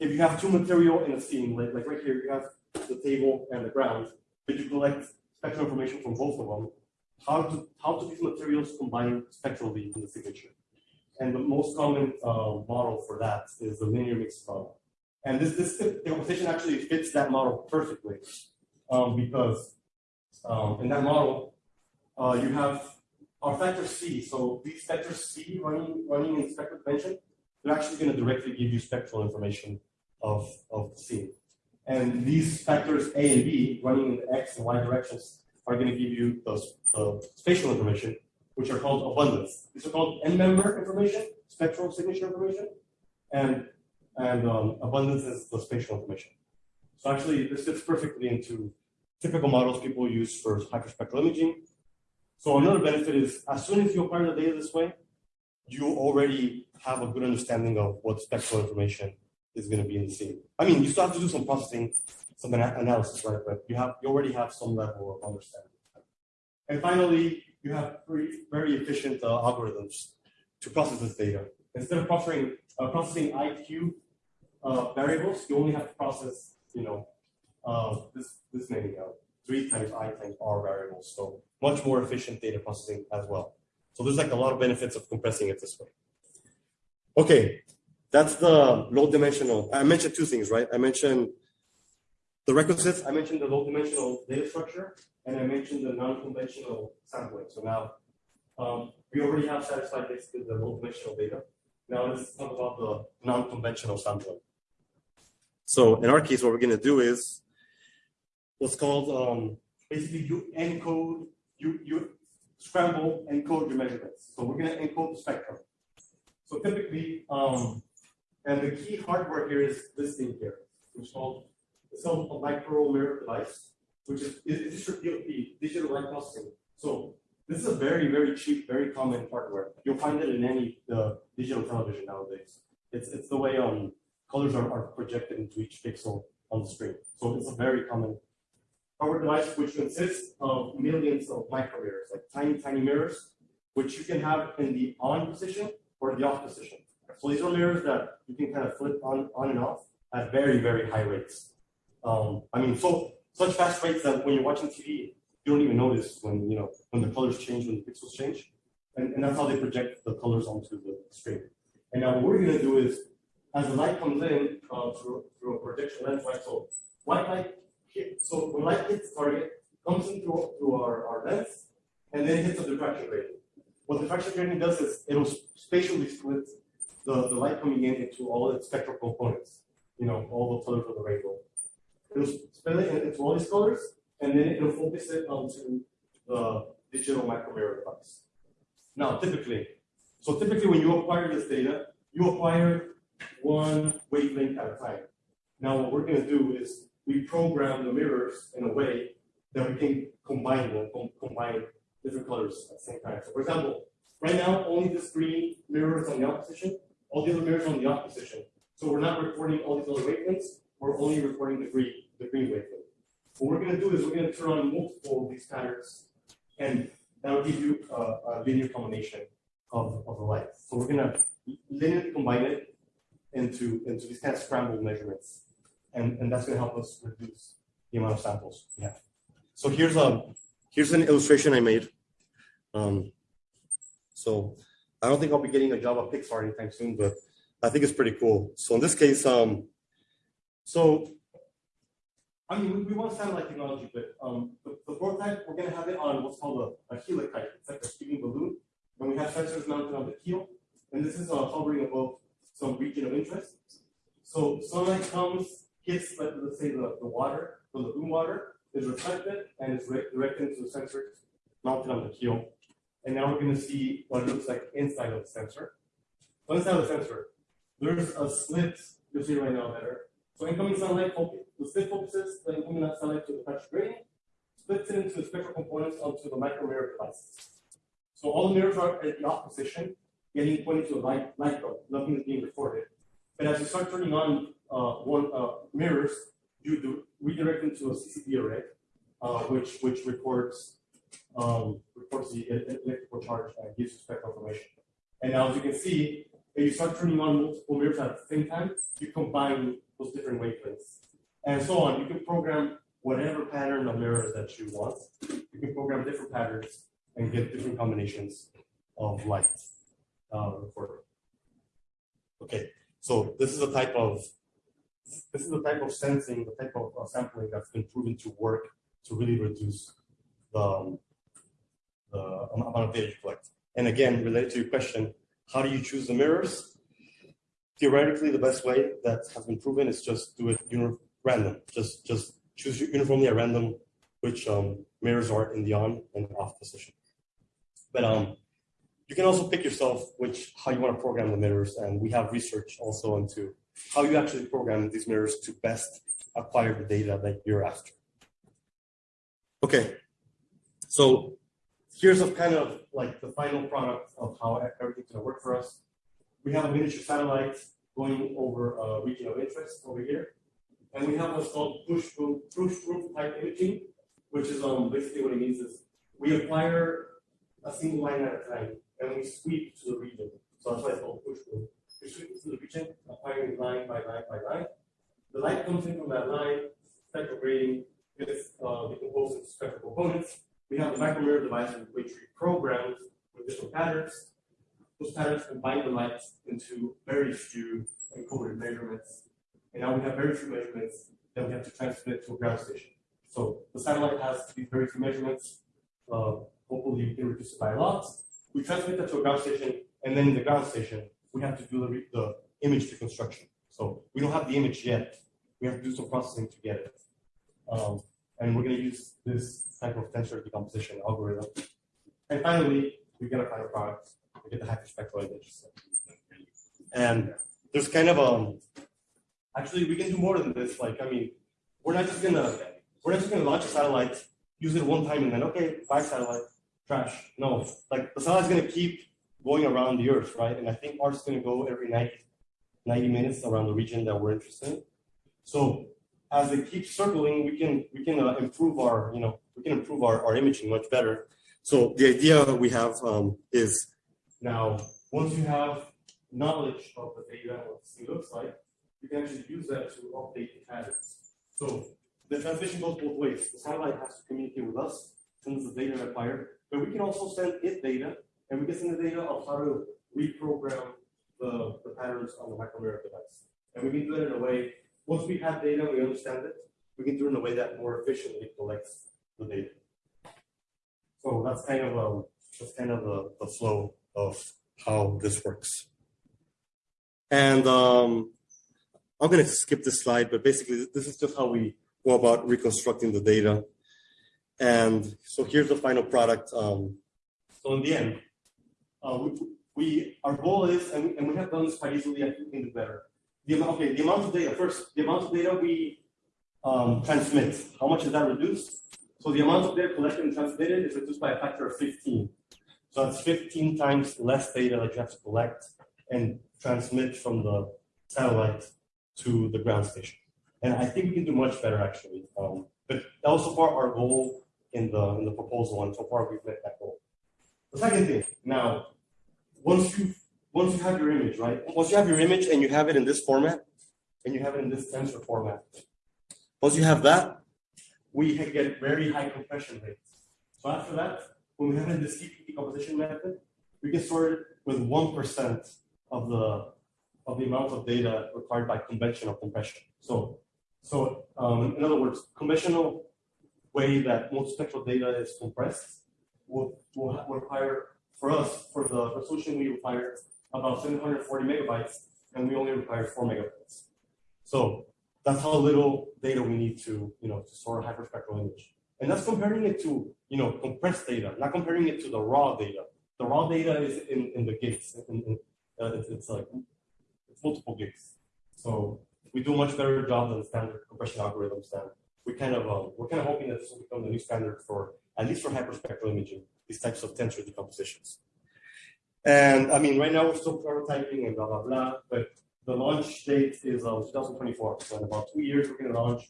if you have two material in a scene, like, like right here, you have the table and the ground, but you collect spectral information from both of them. How do how do these materials combine spectrally in the signature? And the most common uh, model for that is the linear mixed model. And this this composition actually fits that model perfectly, um, because um, in that model uh, you have our factor C. So these factors C running running in spectral dimension, they're actually going to directly give you spectral information of of the scene. And these factors A and B running in the X and Y directions are going to give you the, the spatial information, which are called abundance. These are called endmember information, spectral signature information, and and um, abundance is the spatial information. So actually, this fits perfectly into typical models people use for hyperspectral imaging. So another benefit is as soon as you acquire the data this way, you already have a good understanding of what spectral information is going to be in the scene. I mean, you still have to do some processing, some analysis, right? But you have you already have some level of understanding. And finally, you have very, very efficient uh, algorithms to process this data. Instead of processing uh, processing IQ uh, variables, you only have to process, you know, uh, this this many uh, three times I times R variables. So much more efficient data processing as well. So there's like a lot of benefits of compressing it this way. Okay, that's the low dimensional. I mentioned two things, right? I mentioned the requisites, I mentioned the low dimensional data structure, and I mentioned the non-conventional sampling. So now um, we already have satisfied basically the low dimensional data. Now let's talk about the non-conventional sampling. So in our case, what we're going to do is what's called um, basically you encode, you you scramble encode your measurements. So we're going to encode the spectrum. So typically, um, and the key hardware here is this thing here, which is called a micro mirror device, which is is is digital light processing. So this is a very very cheap, very common hardware. You'll find it in any uh, digital television nowadays. It's it's the way um colors are, are projected into each pixel on the screen. So it's a very common hardware device which consists of millions of micro mirrors, like tiny tiny mirrors, which you can have in the on position or the off position. So these are mirrors that you can kind of flip on, on and off at very, very high rates. Um, I mean, so such fast rates that when you're watching TV, you don't even notice when you know when the colors change, when the pixels change, and, and that's how they project the colors onto the screen. And now what we're going to do is, as the light comes in uh, through, through a projection lens, right? So white light, so when light hits target, comes in through, through our, our lens, and then hits a diffraction grating. What the diffraction grating does is it'll spatially split the, the light coming in into all its spectral components, you know, all the colors of the rainbow. It'll split it into all these colors, and then it'll focus it onto the digital micro mirror device. Now, typically, so typically when you acquire this data, you acquire one wavelength at a time. Now, what we're going to do is we program the mirrors in a way that we can combine them, com- combine different colors at the same time. So for example, right now, only this green mirror is on the off position, all the other mirrors are on the off position. So we're not recording all these other wavelengths, we're only recording the green, the green wavelength. What we're gonna do is we're gonna turn on multiple of these patterns, and that'll give you a, a linear combination of, of the light. So we're gonna linearly combine it into, into these kind of scrambled measurements. And, and that's gonna help us reduce the amount of samples we have. So here's a, here's an illustration I made. Um, so I don't think I'll be getting a job at Pixar anytime soon, but I think it's pretty cool. So in this case, um, so I mean, we, we want satellite technology, but um, the, the prototype, we're gonna have it on what's called a, a Helikite. It's like a speeding balloon. And we have sensors mounted on the keel. And this is uh, hovering above some region of interest. So sunlight comes, hits, like, let's say, the, the water, the lagoon water, is reflected and is directed into the sensor mounted on the keel. And now we're gonna see what it looks like inside of the sensor. So inside of the sensor, there's a slit, you'll see right now better. So incoming sunlight, the slit focuses the incoming sunlight to the touch gradient, splits it into spectral components onto the micro mirror devices. So all the mirrors are at the off position, getting pointed to a light, light bulb, nothing is being recorded. But as you start turning on uh, one uh, mirrors, you do redirect them to a CCD array, uh, which which records um, records the electrical charge and gives you spectral information. And now, as you can see, if you start turning on multiple mirrors at the same time, you combine those different wavelengths, and so on. You can program whatever pattern of mirrors that you want. You can program different patterns and get different combinations of light uh, recorded. Okay, so this is a type of this is the type of sensing, the type of uh, sampling that's been proven to work to really reduce the, um, the amount of data you collect. And again, related to your question, how do you choose the mirrors? Theoretically, the best way that has been proven is just do it random. Just just choose uniformly at random which um, mirrors are in the on and off position. But um, you can also pick yourself which how you want to program the mirrors, and we have research also into how you actually program these mirrors to best acquire the data that you're after. Okay, so here's a kind of like the final product of how everything's gonna work for us. We have a miniature satellite going over a region of interest over here. And we have what's called push broom push broom type imaging, which is um basically what it means is we acquire a single line at a time and we sweep to the region. So that's why it's called push broom. We sweep to the region, acquiring line by line by line. The light comes in from that line, spectral grating gets uh, decomposed into spectral components. We have the micromirror device which we programmed with different patterns. Those patterns combine the light into very few encoded measurements. And now we have very few measurements that we have to transmit to a ground station. So the satellite has these very few measurements. Uh, hopefully you can reduce it by a lot. We transmit that to a ground station, and then in the ground station, we have to do the, the image reconstruction. So we don't have the image yet. We have to do some processing to get it. Um, and we're going to use this type of tensor decomposition algorithm. And finally, we get a final product. We get the. And there's kind of um, actually we can do more than this. Like I mean, we're not just gonna we're not just gonna launch a satellite, use it one time, and then okay, bye satellite, trash. No, like the satellite's gonna keep going around the Earth, right? And I think ours is gonna go every night, 90 minutes around the region that we're interested in. So as they keep circling, we can we can uh, improve our you know we can improve our, our imaging much better. So the idea we have um, is now once you have knowledge of the data what this thing looks like, you can actually use that to update the patterns. So the transmission goes both ways. The satellite has to communicate with us, sends the data acquired, but we can also send it data, and we can send the data of how to reprogram the, the patterns on the micromirror device. And we can do it in a way, once we have data, we understand it, we can do it in a way that more efficiently collects the data. So that's kind of um, that's kind of the, the flow of how this works. And um, I'm going to skip this slide, but basically this is just how we go about reconstructing the data. And so here's the final product. Um, so in the end, uh, we, we our goal is, and we, and we have done this quite easily. I think do better. The amount, okay, the amount of data first. The amount of data we um, transmit. How much is that reduced? So the amount of data collected and transmitted is reduced by a factor of 15. So that's 15 times less data that you have to collect and transmit from the satellite to the ground station. And I think we can do much better actually. Um, but that was so far our goal in the in the proposal, and so far we've met that goal. The second thing, now, once you once you have your image, right? Once you have your image and you have it in this format, and you have it in this tensor format, once you have that, we can get very high compression rates. So after that, when we have this CP decomposition method, we can store it with one percent of the of the amount of data required by conventional compression. So, so um, in other words, conventional way that multispectral data is compressed will, will require, for us, for the resolution, we require about 740 megabytes, and we only require four megabytes. So that's how little data we need to, you know, to store a hyperspectral image. And that's comparing it to, you know, compressed data, not comparing it to the raw data. The raw data is in, in the gigs, in, in, uh, it's, it's like it's multiple gigs. So we do a much better job than standard compression algorithms. And we kind of um, we're kind of hoping that this will become the new standard for at least for hyperspectral imaging, these types of tensor decompositions. And I mean, right now we're still prototyping and blah blah blah, but the launch date is uh, 2024. So in about two years, we're going to launch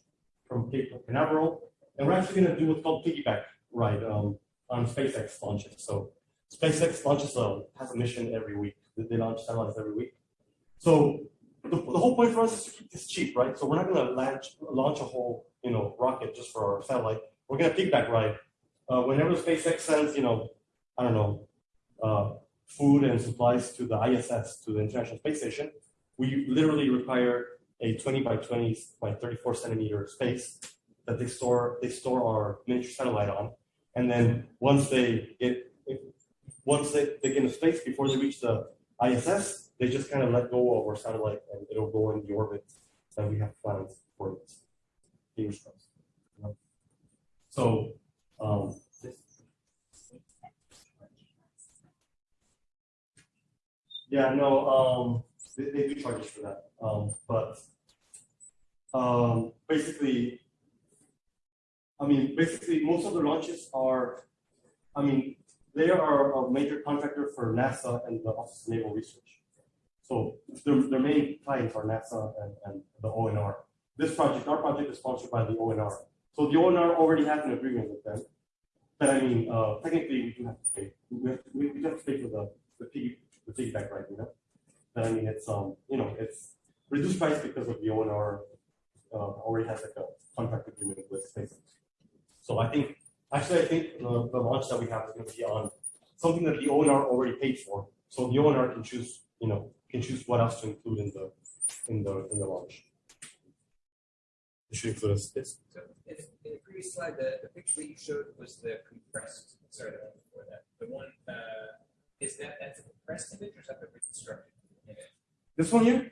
from Cape Canaveral, and we're actually going to do what's called piggyback ride um, on SpaceX launches. So SpaceX launches a has a mission every week. They- They launch satellites every week. So the, the whole point for us is to keep this cheap, right? So we're not going to launch launch a whole you know rocket just for our satellite. We're going to piggyback ride. Uh, whenever SpaceX sends you know I don't know uh, food and supplies to the ISS to the International Space Station, we literally require a 20 by 20 by 34 centimeter space that they store they store our miniature satellite on, and then once they get once they, they get into space before they reach the ISS, they just kind of let go of our satellite and it'll go in the orbit that we have planned for it. Fingers crossed. So um, yeah, no, um, they, they do charge us for that. Um, but um, basically, I mean, basically, most of the launches are, I mean, they are a major contractor for NASA and the Office of Naval Research. So their, their main clients are NASA and, and the ONR. This project, our project is sponsored by the ONR. So the ONR already has an agreement with them. But I mean, uh, technically, we do have to pay. We have to, we, we have to pay for the, the piggy, the piggyback ride, you know? But I mean, it's, um, you know, it's reduced price because of the ONR, uh, already has like a contract agreement with SpaceX. So I think, actually, I think the, the launch that we have is gonna be on something that the ONR already paid for. So the ONR can choose, you know, can choose what else to include in the, in the, in the launch. It should include us, this.
So in, in the previous slide, the, the picture that you showed was the compressed, sorry, the one before that. The one, uh, is that, that's a compressed image or is that the reconstructed image?
This one here,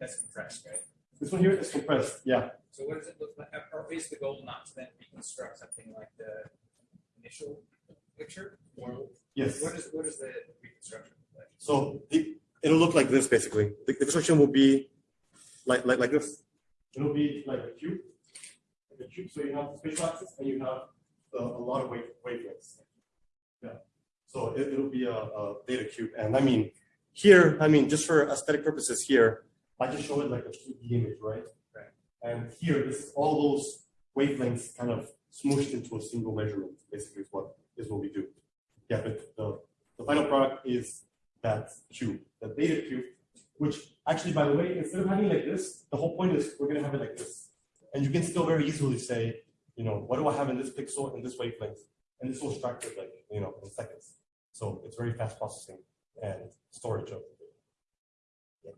That's compressed, right?
This one here is compressed, yeah.
So what does it look like? Or is the goal not to then reconstruct something like the initial picture? Or
Yes.
what is, what is the reconstruction look like?
So the, it'll look like this basically. The, the construction will be like, like, like this. It'll be like a cube. Like a cube, so you have the spatial axis and you have a, a lot of wave, wavelengths. Yeah. So it, it'll be a, a data cube. And I mean, here, I mean, just for aesthetic purposes here, I just show it like a 2D image, right?
Right.
And here, this is all those wavelengths kind of smooshed into a single measurement, basically is what is what we do. Yeah, but the, the final product is that cube, the data cube, which actually, by the way, instead of having like this, the whole point is we're gonna have it like this. And you can still very easily say, you know, what do I have in this pixel and this wavelength? And this will extract like, you know, in seconds. So it's very fast processing and storage of the data.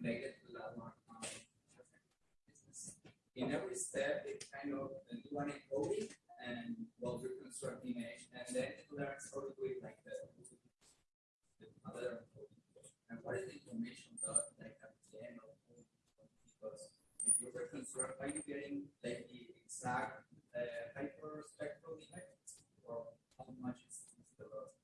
Related to one. um, In every step, it kind of do an encoding and well reconstruct the image, and then it learns how to do it like the the other encoding. And what is the information that like at the end of because if you reconstruct, are you getting like the exact uh, hyperspectral image or how much is the loss?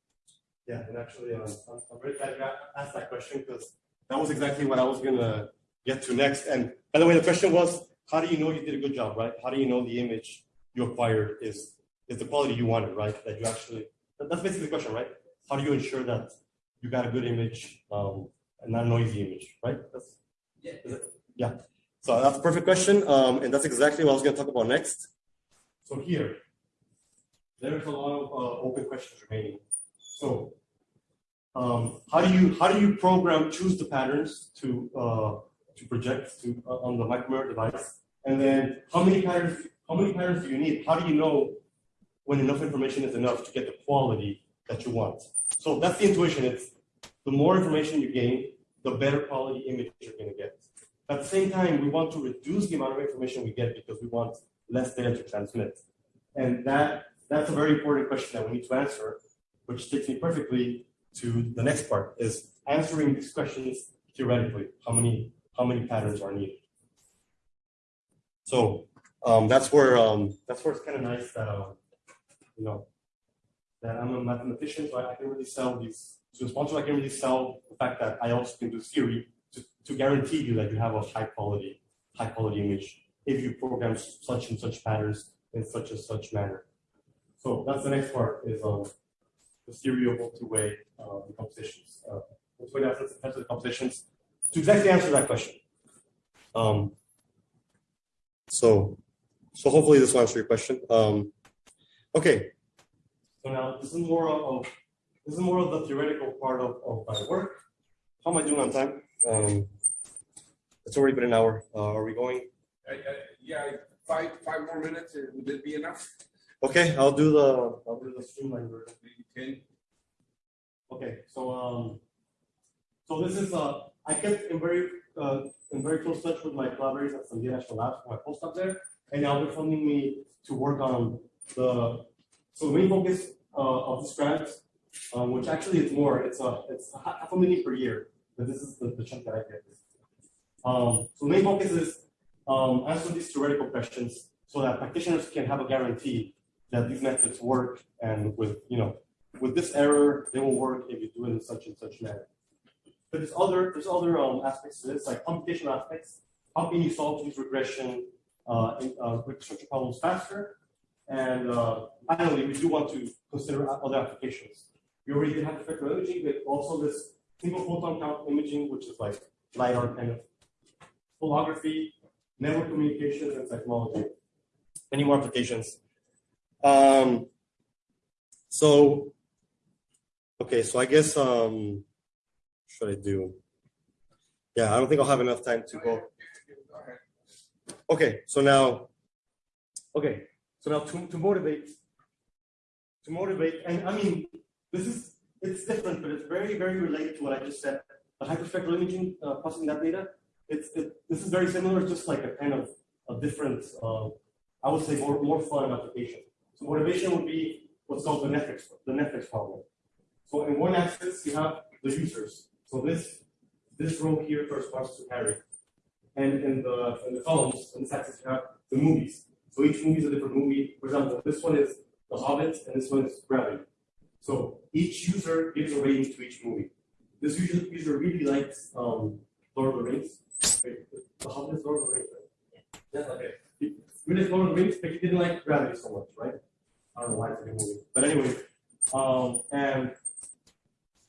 Yeah, and actually, um, I'm, I'm very glad you asked that question because that was exactly what I was gonna get to next. And by the way, the question was, how do you know you did a good job, right? How do you know the image you acquired is is the quality you wanted, right? That you actually that- that's basically the question, right? How do you ensure that you got a good image um, and not a noisy image, right? That's,
Yeah.
it? yeah. So that's a perfect question, um, and that's exactly what I was going to talk about next. So here, there's a lot of uh, open questions remaining. So, um, how do you how do you program choose the patterns to uh, to project to uh, on the micromirror device, and then how many patterns how many patterns do you need? How do you know when enough information is enough to get the quality that you want? So that's the intuition. It's the more information you gain, the better quality image you're going to get. At the same time, we want to reduce the amount of information we get because we want less data to transmit. And that that's a very important question that we need to answer, which takes me perfectly to the next part is answering these questions theoretically. How many how many patterns are needed? So um, that's where um, that's where it's kind of nice that um, you know that I'm a mathematician, so I, I can really sell these to a sponsor. I can really sell the fact that I also can do theory to, to guarantee you that you have a high quality high quality image if you program such and such patterns in such and such manner. So that's the next part is um, the theory of two-way uh, compositions. Uh, two-way tensor decompositions to exactly answer that question. Um, so, so hopefully this will answer your question. Um, okay. So now this is more of this is more of the theoretical part of, of my work. How am I doing on time? Um, it's already been an hour. Uh, are we going?
Uh, uh, Yeah, five, five more minutes, uh, would it be enough?
Okay, I'll do the I'll do the streamline version.
Ten?
Okay, so um, so this is uh, I kept in very uh, in very close touch with my collaborators at Sandia National Labs for my postdoc there, and now they're funding me to work on the so the main focus uh, of this grant, um, which actually is more, it's a it's a half a million per year, but this is the, the chunk that I get. Um, so the main focus is um, answer these theoretical questions so that practitioners can have a guarantee that these methods work and with you know with this error, they will work if you do it in such and such manner. But there's other there's other um, aspects to this, like computational aspects. How can you solve these regression uh, in, uh, structure problems faster? And uh, finally, we do want to consider other applications. We already did have spectral imaging, but also this single photon count imaging, which is like LiDAR kind of holography, network communications, and technology. Many more applications. Um, so Okay, so I guess um should I do? Yeah, I don't think I'll have enough time to go. Okay, so now, okay, so now to, to motivate, to motivate, and I mean, this is it's different, but it's very very related to what I just said. The hyperspectral imaging, uh, processing that data, it's it, this is very similar, just like a kind of a different, uh, I would say more more fun application. So motivation would be what's called the Netflix the Netflix problem. So in one axis, you have the users. So this this row here corresponds to Harry. And in the in the columns, on this axis, you have the movies. So each movie is a different movie. For example, this one is The Hobbit, and this one is Gravity. So each user gives a rating to each movie. This user, user really likes um, Lord of the Rings. Wait, The Hobbit is Lord of the Rings, right? Yeah, okay. He really likes Lord of the Rings, but he didn't like Gravity so much, right? I don't know why it's good movie. But anyway, um, and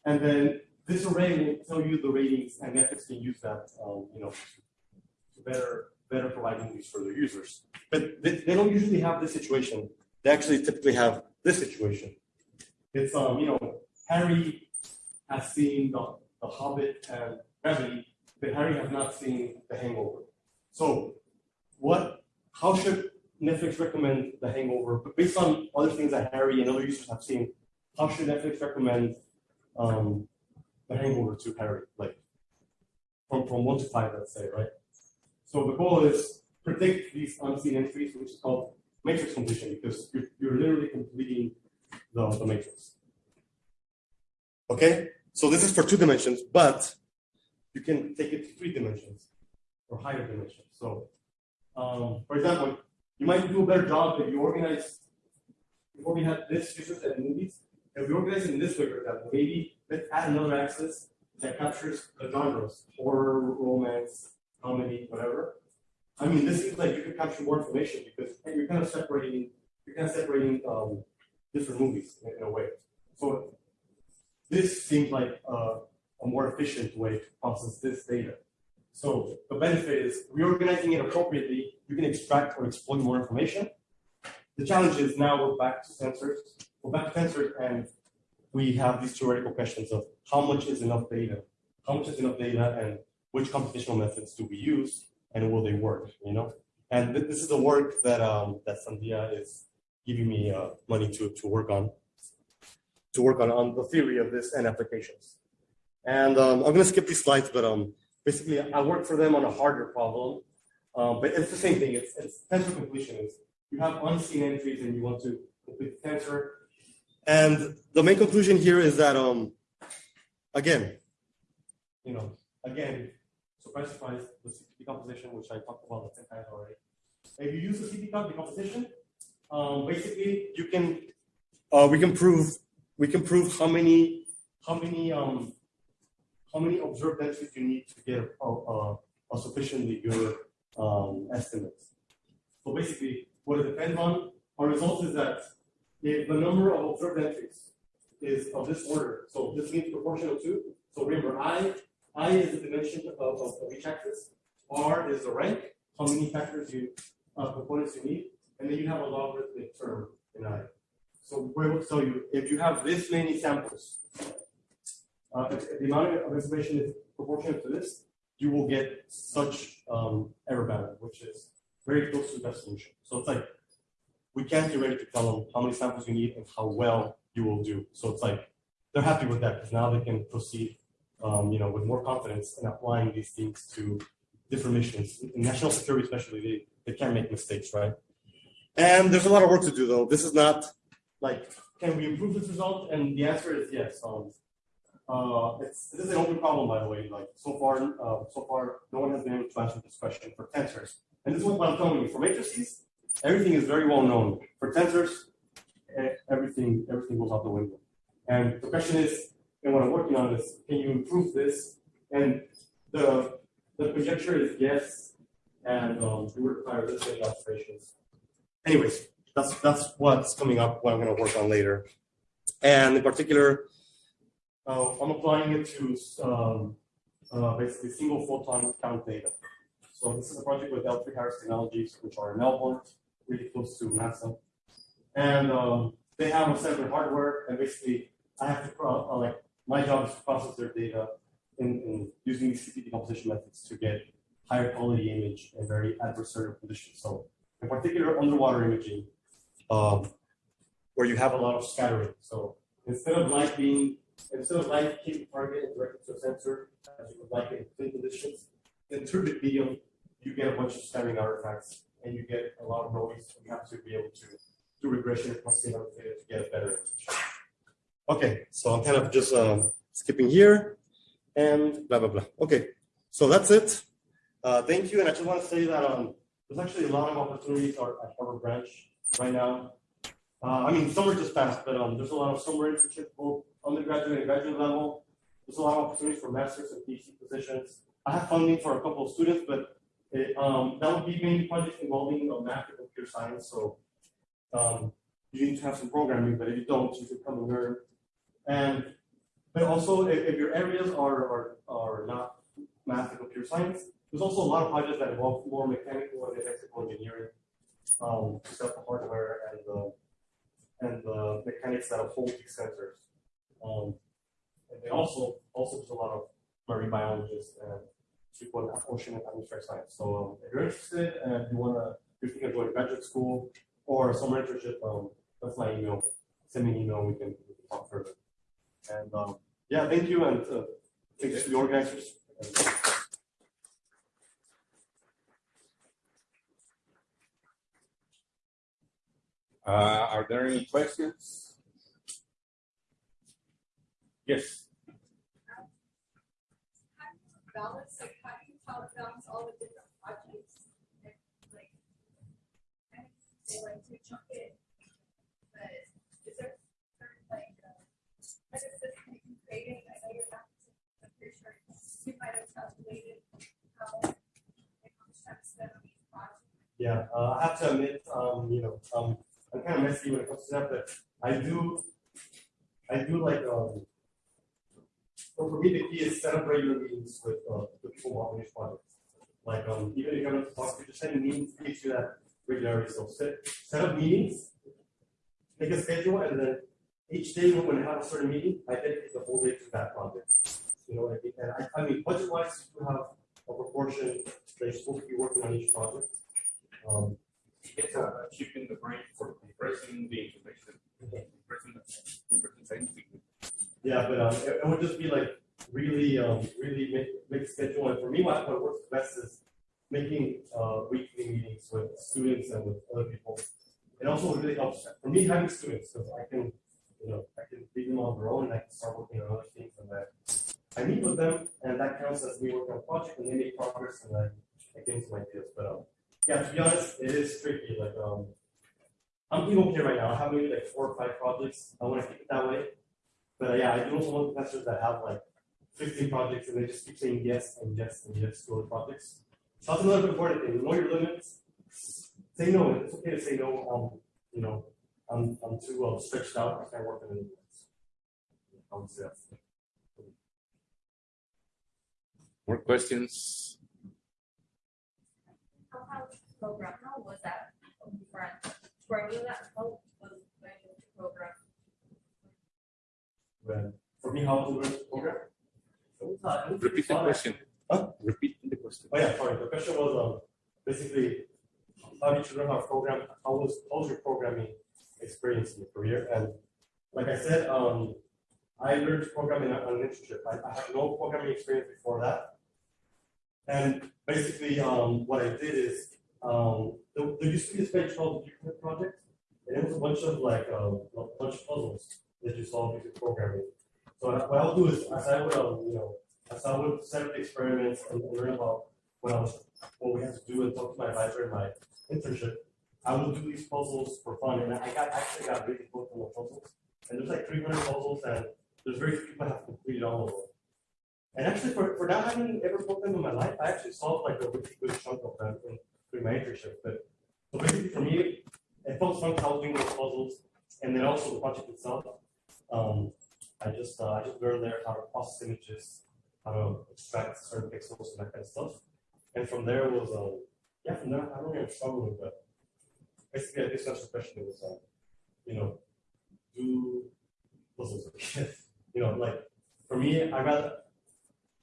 and then this array will tell you the ratings, and Netflix can use that, um, you know, to better better provide movies for their users. But they, they don't usually have this situation. They actually typically have this situation. It's um, you know, Harry has seen the, the Hobbit and Gravity, but Harry has not seen The Hangover. So, what? How should Netflix recommend The Hangover? But based on other things that Harry and other users have seen, how should Netflix recommend um, the hangover to Harry, like from, from one to five, let's say, right? So the goal is predict these unseen entries, which is called matrix completion, because you're, you're literally completing the, the matrix. Okay, so this is for two dimensions, but you can take it to three dimensions or higher dimensions. So, um, for example, you might do a better job if you organize before we had this users and movies. If we organize it in this way, for example, maybe let's add another axis that captures the genres, horror, romance, comedy, whatever. I mean, this seems like you could capture more information because you're kind of separating, you're kind of separating, um, different movies in, in a way. So this seems like a more efficient way to process this data. So the benefit is reorganizing it appropriately, you can extract or exploit more information. The challenge is now we're back to tensors, we're back to tensors and we have these theoretical questions of how much is enough data? How much is enough data and which computational methods do we use and will they work, you know? And th- this is the work that um, that Sandia is giving me uh, money to, to work on, to work on, on the theory of this and applications. And um, I'm gonna skip these slides, but um, basically I work for them on a harder problem. Um, but it's the same thing, it's, it's tensor completion is you have unseen entries and you want to complete the tensor. And the main conclusion here is that, um, again, you know, again, surprise, surprise, the CP decomposition, which I talked about ten times already. If you use the CP decomposition, um, basically you can, uh, we can prove, we can prove how many, how many, um, how many observed entries you need to get a, a, a sufficiently good um, estimate. So basically, what it depends on, our result is that if the number of observed entries is of this order, so this means proportional to, so remember, I, I is the dimension of, of, of each axis, R is the rank, how many factors you, uh, components you need, and then you have a logarithmic term in I. So we're able to tell you, if you have this many samples, uh, the amount of information is proportional to this, you will get such um, error bound, which is very close to the best solution. So it's like we can't theoretically tell them how many samples you need and how well you will do. So it's like they're happy with that because now they can proceed, um, you know, with more confidence in applying these things to different missions. In national security, especially, they, they can't make mistakes, right? And there's a lot of work to do, though. This is not like, can we improve this result? And the answer is yes. Um, uh, it's, this is an open problem, by the way. Like so far, uh, so far, no one has been able to answer this question for tensors. And this is what I'm telling you. For matrices, everything is very well known. For tensors, everything everything goes out the window. And the question is, and what I'm working on is, can you improve this? And the the conjecture is yes, and um, it require this many observations. Anyways, that's that's what's coming up. What I'm going to work on later, and in particular, uh, I'm applying it to um, uh, basically single photon count data. So this is a project with L3 Harris Technologies, which are in Melbourne, really close to NASA. And um, they have a separate hardware, and basically, I have to uh, like my job is to process their data in, in using these CP decomposition methods to get higher quality image in very adversarial conditions. So, in particular, underwater imaging, um, where you have a lot of scattering. So instead of light being instead of light hitting target and directed to a sensor, as you would like in clean conditions, in turbid medium, you get a bunch of scattering artifacts and you get a lot of noise. You have to be able to do regression across the data to get a better. Okay, so I'm kind of just um, skipping here and blah blah blah. Okay, so that's it. Uh, thank you, and I just want to say that um, there's actually a lot of opportunities at Harbor Branch right now. Uh, I mean, summer just passed, but um, there's a lot of summer internship, both undergraduate and graduate level. There's a lot of opportunities for masters and PhD positions. I have funding for a couple of students, but it, um, that would be mainly projects involving uh, math and computer science. So um, you need to have some programming, but if you don't, you can come and learn. And but also, if, if your areas are, are are not math and computer science, there's also a lot of projects that involve more mechanical and electrical engineering um, set the hardware and the and the mechanics that uphold these sensors. Um, and then also, also there's a lot of marine biologists and people in ocean and atmospheric science. So um, if you're interested and you wanna, if you can join graduate school or summer internship, um, that's my email. Send me an email, we can, we can talk further. And um, yeah, thank you and uh, thanks to the organizers. And,
Uh, are there any questions? Yes.
balance, like how do you how to balance all the different projects? And like, they like to chunk it, but is there certain like, uh, like a system you can create? I know you're not, I'm pretty sure you might have calculated how
Yeah, uh, I have to admit, um, you know, um, I'm kind of messy when it comes to that, but I do, I do like, um, for me, the key is set up regular meetings with, uh, the people on these projects. Like, um, even if you're gonna talk, to just send meetings, gives you that regularity, so set, set up meetings, make a schedule, and then each day when I have a certain meeting, I dedicate the whole day to that project. You know, what I mean? and I, I mean, budget wise, you have a proportion that you're supposed to be working on each project. Um,
It's uh, keeping the brain for compressing the information, compressing the, compressing.
Yeah, but um, it, it would just be like really, um, really make, schedule. And for me, what, what works best is making uh, weekly meetings with students and with other people. It also really helps for me having students because I can, you know, I can leave them on their own and I can start working on other things and that. I meet with them and that counts as me working on a project and they make progress and I, I get into my ideas. But um, yeah, to be honest, it is tricky. Like um, I'm doing okay right now. I have maybe like four or five projects. I want to keep it that way. But uh, yeah, I do also want professors that have like 15 projects and they just keep saying yes and yes and yes to those projects. So that's another important thing. Know your limits. Say no. It's okay to say no. Um, you know, I'm, I'm too uh, stretched out. I can't work on anything. I would say that's
More questions?
How, how program, how was that different? For you, that, how was going to program?
when, for me, how to learn the program. It uh, it was pretty
Repeat the question.
Huh?
Repeat the question.
Oh, yeah, sorry, the question was, um, basically, how did you learn how to program, how was, how was your programming experience in your career? And like I said, um, I learned to program in on an internship, I, I have no programming experience before that. And basically, um, what I did is, um, there, there used to be this page called the Project, and it was a bunch of like, um, a bunch of puzzles that you solve using programming. So what I'll do is, as I would, um, you know, as I would set up the experiments and learn about what I was, what we had to do and talk to my advisor in my internship, I would do these puzzles for fun, and I got, actually got really hooked on the puzzles. And there's like three hundred puzzles, and there's very few people have completed all of them. And actually, for, for not having ever put them in my life, I actually solved like a really good chunk of them through my internship. But so basically, for me, it felt fun solving those puzzles, and then also the project itself. Um, I just uh, I just learned there how to process images, how to extract certain pixels and that kind of stuff. And from there was um yeah from there I don't really struggle with but basically I guess that's the question was um, you know do puzzles you know like for me I rather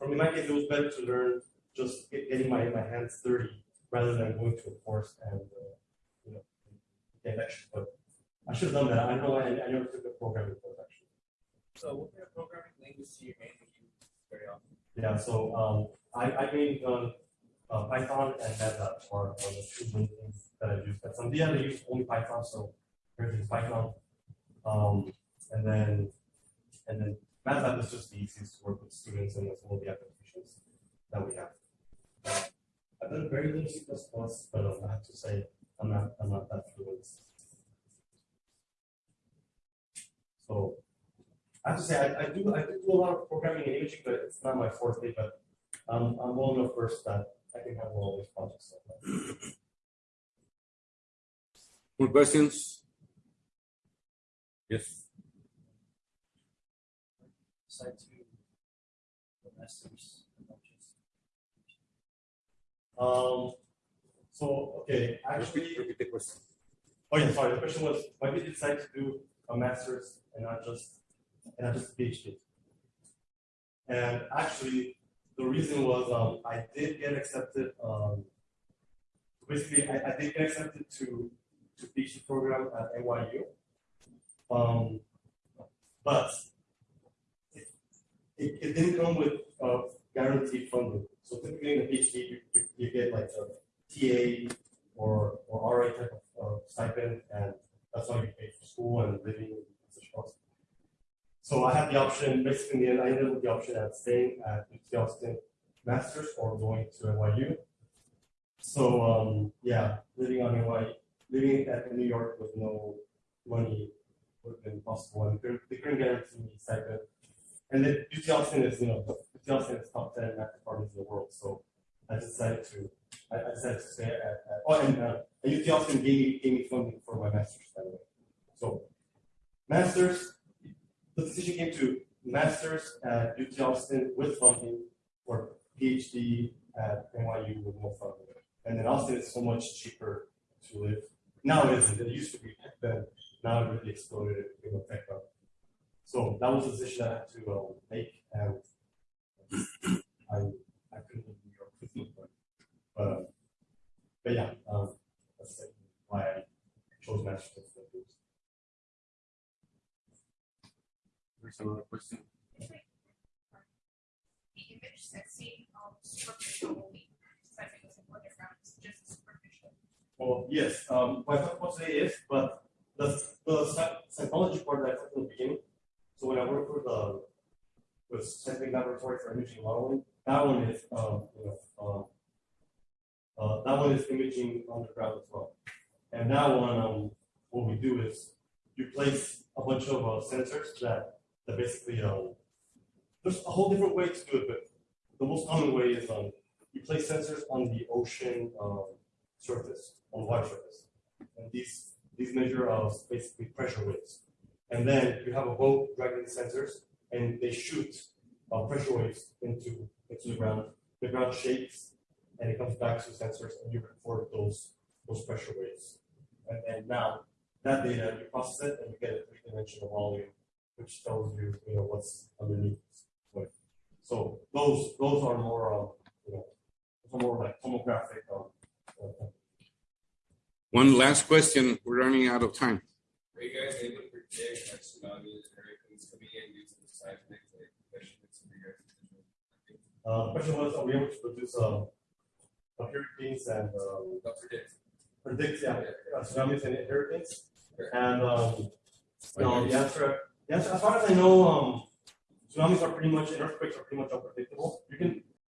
me in my case it was better to learn just get, getting my my hands dirty rather than going to a course and uh, you know get lectures but I should have done that I know I, I never took a programming course actually.
So what kind of programming language do you mainly use very often?
Yeah, so um, I, I mainly done uh, Python and MATLAB are, are the two main things that I use. But some yeah, they use only Python, so everything's Python. Um, and then and then MATLAB is just the easiest to work with students and with all the applications that we have. Uh, I've done very little C++, but I have to say I'm not I'm not that fluent. So I have to say, I, I do, I do do a lot of programming and imaging, but it's not my forte, but um, I'm well enough versed that I can handle all these projects. so.
More questions? Yes.
Decide to the masters. and not just-
Um, so, okay, actually,
repeat the question.
oh yeah, sorry, the question was, why did you decide to do a master's and not just, and not just a PhD? And actually, the reason was, um, I did get accepted, um, basically, I, I did get accepted to, to PhD program at NYU. Um, but it, it didn't come with, uh, guaranteed funding. So typically in a PhD, you, you, you get like a TA or, or RA type of uh, stipend, and that's how you pay for school and living such costs. So I had the option, basically, in the end, I ended up the option at staying at UT Austin Masters or going to NYU. So, um, yeah, living on NYU, living at New York with no money would have been possible, and they couldn't guarantee me stipend. And then UT is, you know, UT is top ten math departments in the world, so I decided to I, I decided to stay at, at, oh, and, uh, UT Austin gave me, gave me funding for my master's, by the way. So, master's, the decision came to master's at UT Austin with funding or PhD at NYU with no funding. And then Austin is so much cheaper to live. Now it isn't, it used to be then, now it really exploded, became a tech hub. So that was a decision I had to, uh, make, and I, I couldn't live in New York with no funding. But, uh, but yeah, um, that's like why I chose master's. instead of PhD.
There's another question.
The image that's seen on superficial only, I think it's important around is just superficial.
Well, yes, um, what I talked about today is, but the, the seismology part that I talked in the beginning, so when I work with, uh, with scientific laboratory for imaging modeling, that one is, um, you know, um, uh, that one is imaging underground as well. And that one, um, what we do is you place a bunch of, uh, sensors that, that basically, there's a whole different way to do it, but the most common way is, um, you place sensors on the ocean, um, surface, on the water surface. And these, these measure uh, basically pressure waves. And then you have a boat dragging the sensors and they shoot uh, pressure waves into, into the ground. The ground shakes and it comes back to the sensors and you record those, those pressure waves. And, and now that data, you process it and you get a three-dimensional volume, which tells you, you know, what's underneath. So those, those are more, um, you know, those more like tomographic, um, uh,
One last question. We're running out of time.
Are you guys able predict that tsunamis and hurricanes coming in due to the seismic like, guys'
Uh, the question was, are we able to produce, uh, hurricanes and, um,
predict.
predict, yeah, uh, tsunamis and hurricanes? And, um, no, the answer, the answer, as far as I know, um, tsunamis are pretty much, and earthquakes are pretty much unpredictable. You can,